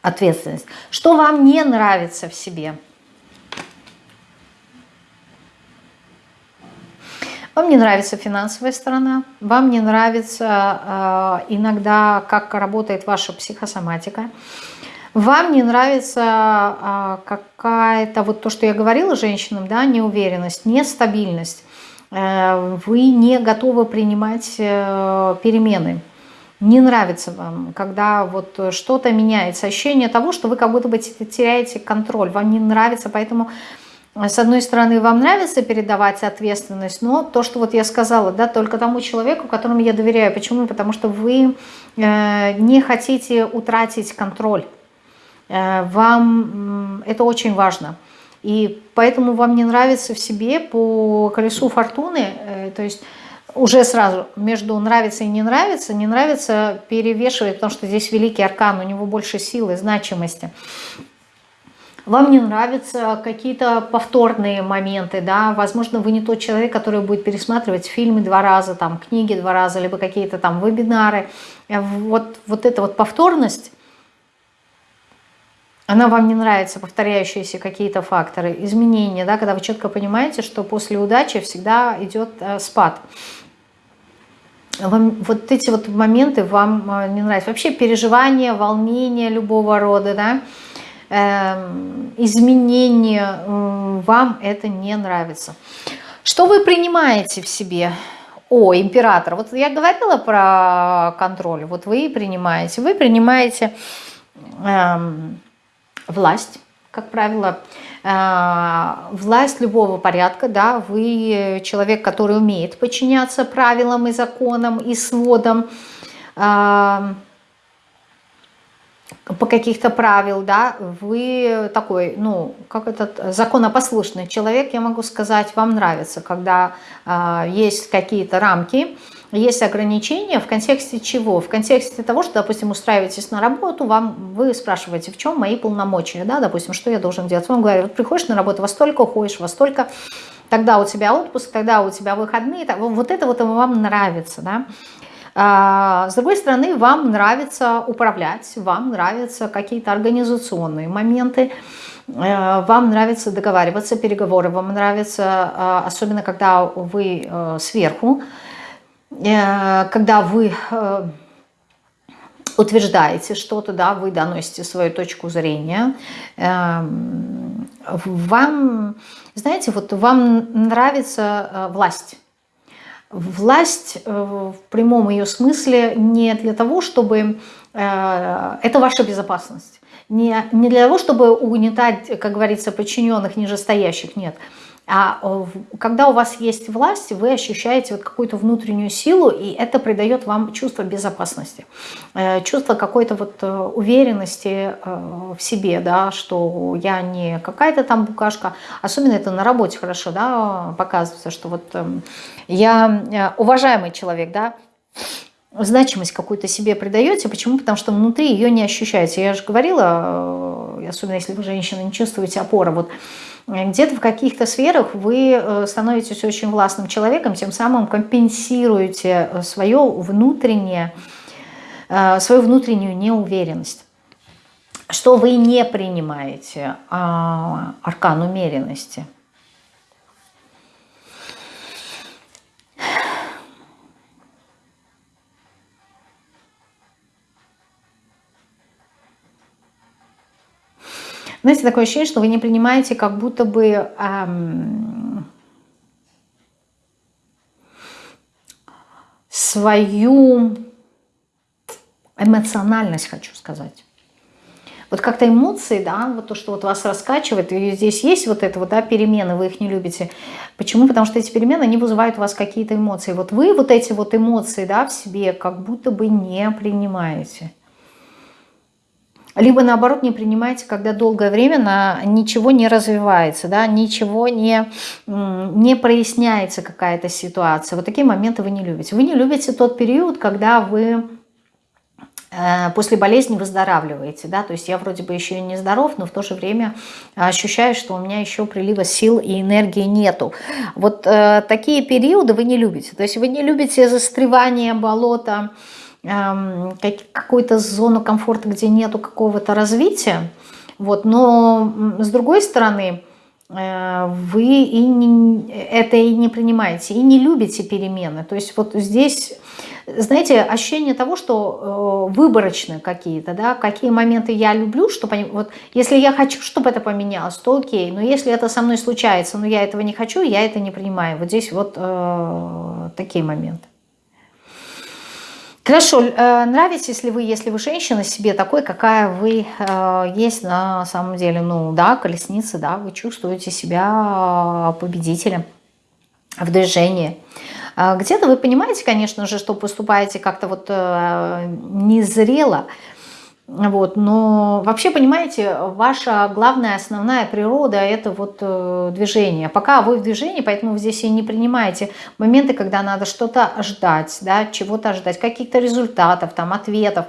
ответственность. Что вам не нравится в себе? Вам не нравится финансовая сторона, вам не нравится э, иногда, как работает ваша психосоматика, вам не нравится а, какая-то, вот то, что я говорила женщинам, да, неуверенность, нестабильность, э, вы не готовы принимать э, перемены, не нравится вам, когда вот что-то меняется, ощущение того, что вы как будто бы теряете контроль, вам не нравится, поэтому с одной стороны, вам нравится передавать ответственность, но то, что вот я сказала, да, только тому человеку, которому я доверяю. Почему? Потому что вы э, не хотите утратить контроль. Э, вам это очень важно. И поэтому вам не нравится в себе по колесу фортуны, э, то есть уже сразу между нравится и не нравится, не нравится перевешивает, потому что здесь великий аркан, у него больше силы, значимости. Вам не нравятся какие-то повторные моменты, да, возможно, вы не тот человек, который будет пересматривать фильмы два раза, там, книги два раза, либо какие-то там вебинары. Э, вот, вот эта вот повторность, она вам не нравится, повторяющиеся какие-то факторы, изменения, да, когда вы четко понимаете, что после удачи всегда идет э, спад. Вам, вот эти вот моменты вам э, не нравятся. Вообще переживания, волнения любого рода, да, э, изменения, вам это не нравится. Что вы принимаете в себе? О, император. Вот я говорила про контроль. Вот вы принимаете. Вы принимаете... Э, власть, как правило, э, власть любого порядка, да, вы человек, который умеет подчиняться правилам и законам и сводам, э, по каких-то правил, да, вы такой, ну, как этот законопослушный человек, я могу сказать, вам нравится, когда э, есть какие-то рамки, есть ограничения в контексте чего? В контексте того, что, допустим, устраиваетесь на работу, вам вы спрашиваете, в чем мои полномочия, да, допустим, что я должен делать. Вам говорят, вот приходишь на работу, во столько уходишь, во столько, тогда у тебя отпуск, тогда у тебя выходные, вот это вот вам нравится, да. А, с другой стороны, вам нравится управлять, вам нравятся какие-то организационные моменты, э, вам нравится договариваться, переговоры, вам нравится, а, особенно когда вы э, сверху, когда вы э, утверждаете что-то, да, вы доносите свою точку зрения, эм, вам, знаете, вот вам нравится э, власть. Власть в прямом ее смысле не для того, чтобы... Это ваша безопасность. Не, не для того, чтобы угнетать, как говорится, подчиненных нижестоящих, нет. Нет а э, когда у вас есть власть, вы ощущаете вот какую-то внутреннюю силу, и это придает вам чувство безопасности, э, чувство какой-то вот э, уверенности в себе, да, что я не какая-то там букашка. Особенно это на работе хорошо да, показывается, что вот эм, я уважаемый человек, да, значимость какую-то себе придаете. Почему? Потому что внутри ее не ощущаете. Я же говорила, особенно если вы женщина, не чувствуете опоры. Вот где-то в каких-то сферах вы э, становитесь очень властным человеком, тем самым компенсируете э, свое внутреннее, э, свою внутреннюю неуверенность. Что вы не принимаете а, аркан умеренности – Знаете, такое ощущение, что вы не принимаете как будто бы эм, свою эмоциональность, хочу сказать. Вот как-то эмоции, да, вот то, что вот вас раскачивает, и здесь есть вот это вот, да, перемены, вы их не любите. Почему? Потому что эти перемены, они вызывают у вас какие-то эмоции. Вот вы вот эти вот эмоции, да, в себе как будто бы не принимаете. Либо наоборот не принимаете, когда долгое время на ничего не развивается, да, ничего не, не проясняется какая-то ситуация. Вот такие моменты вы не любите. Вы не любите тот период, когда вы э, после болезни выздоравливаете, да, то есть я вроде бы еще и не здоров, но в то же время ощущаю, что у меня еще прилива сил и энергии нету. Вот э, такие периоды вы не любите, то есть вы не любите застревание болота, Эм, какую-то зону комфорта, где нету какого-то развития. Вот, но с другой стороны, э, вы и не, это и не принимаете, и не любите перемены. То есть вот здесь, знаете, ощущение того, что э, выборочные какие-то, да, какие моменты я люблю, чтобы вот если я хочу, чтобы это поменялось, то окей, но если это со мной случается, но я этого не хочу, я это не принимаю. Вот здесь вот э, такие моменты. Хорошо, э, нравитесь ли вы, если вы женщина, себе такой, какая вы э, есть на самом деле? Ну да, колесница, да, вы чувствуете себя победителем в движении. Где-то вы понимаете, конечно же, что поступаете как-то вот э, незрело, вот, но вообще, понимаете, ваша главная, основная природа – это вот э, движение. Пока вы в движении, поэтому вы здесь и не принимаете моменты, когда надо что-то ждать, да, чего-то ждать, каких-то результатов, там, ответов.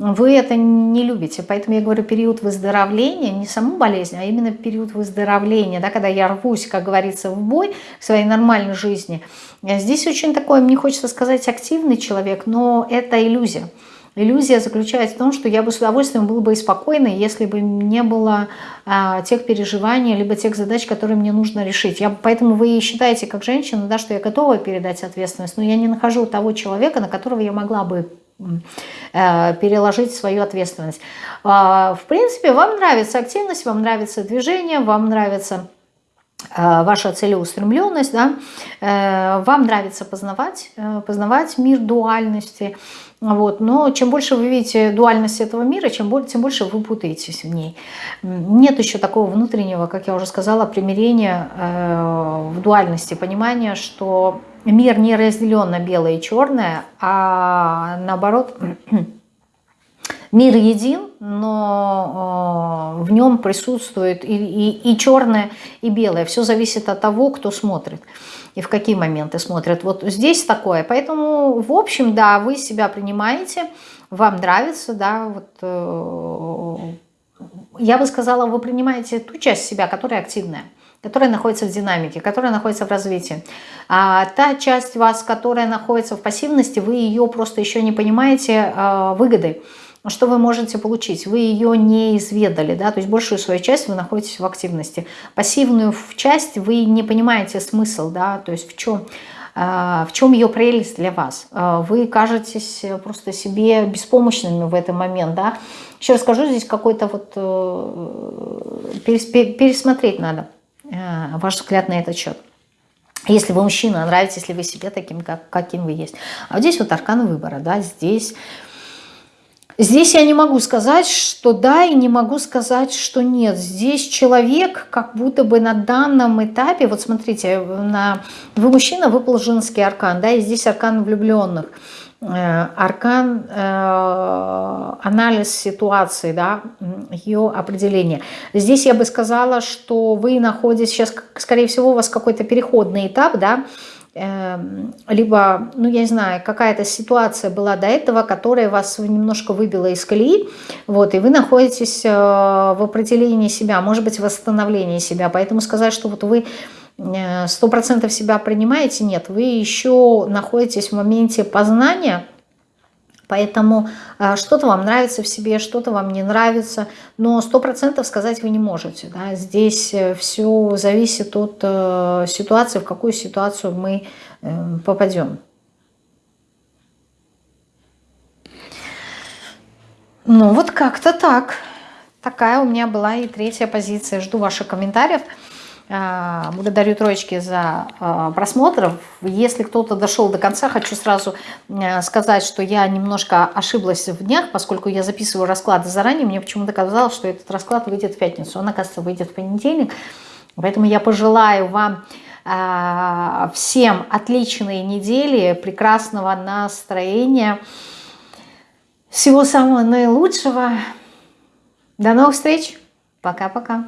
Вы это не любите. Поэтому я говорю, период выздоровления, не саму болезнь, а именно период выздоровления, да, когда я рвусь, как говорится, в бой в своей нормальной жизни. Здесь очень такой, мне хочется сказать, активный человек, но это иллюзия. Иллюзия заключается в том, что я бы с удовольствием был бы и спокойной, если бы не было а, тех переживаний, либо тех задач, которые мне нужно решить. Я, поэтому вы считаете, как женщина, да, что я готова передать ответственность, но я не нахожу того человека, на которого я могла бы э, переложить свою ответственность. Э, в принципе, вам нравится активность, вам нравится движение, вам нравится э, ваша целеустремленность, да? Э, вам нравится познавать, познавать мир дуальности, вот. Но чем больше вы видите дуальность этого мира, чем больше, тем больше вы путаетесь в ней. Нет еще такого внутреннего, как я уже сказала, примирения э, в дуальности, понимания, что мир не разделен на белое и черное, а наоборот [clears throat] мир един, но э, в нем присутствует и, и, и черное, и белое. Все зависит от того, кто смотрит и в какие моменты смотрят. Вот здесь такое. Поэтому, в общем, да, вы себя принимаете, вам нравится, да, вот... Э, я бы сказала, вы принимаете ту часть себя, которая активная которая находится в динамике, которая находится в развитии. А та часть вас, которая находится в пассивности, вы ее просто еще не понимаете э, выгоды, что вы можете получить. Вы ее не изведали, да, то есть большую свою часть вы находитесь в активности. Пассивную часть вы не понимаете смысл, да, то есть в чем в чем ее прелесть для вас? Вы кажетесь просто себе беспомощными в этот момент, да? Еще расскажу, здесь какой-то вот э, пересмотреть надо. Э, ваш взгляд на этот счет. Если вы мужчина, нравитесь ли вы себе таким, как, каким вы есть. А вот здесь вот аркан выбора, да, здесь... Здесь я не могу сказать, что да, и не могу сказать, что нет. Здесь человек как будто бы на данном этапе, вот смотрите, на, вы мужчина, выпал женский аркан, да, и здесь аркан влюбленных. Э, аркан, э, анализ ситуации, да, ее определение. Здесь я бы сказала, что вы находитесь сейчас, скорее всего, у вас какой-то переходный этап, да, либо, ну, я не знаю, какая-то ситуация была до этого, которая вас немножко выбила из колеи, вот, и вы находитесь э, в определении себя, может быть, восстановлении себя, поэтому сказать, что вот вы Э, сто процентов себя принимаете, нет, вы еще находитесь в моменте познания, поэтому э, что-то вам нравится в себе, что-то вам не нравится, но сто процентов сказать вы не можете. Да? Здесь э, все зависит от ситуации, в какую ситуацию мы попадем. Ну вот как-то так. Такая у меня была и третья позиция. Жду ваших комментариев. А, благодарю троечки за а, просмотр. Если кто-то дошел до конца, хочу сразу э, сказать, что я немножко ошиблась в днях, поскольку я записываю расклады заранее. Мне почему-то казалось, что этот расклад выйдет в пятницу. Он, оказывается, выйдет в понедельник. Поэтому я пожелаю вам а, всем отличной недели, прекрасного настроения, всего самого наилучшего. До новых встреч. Пока-пока.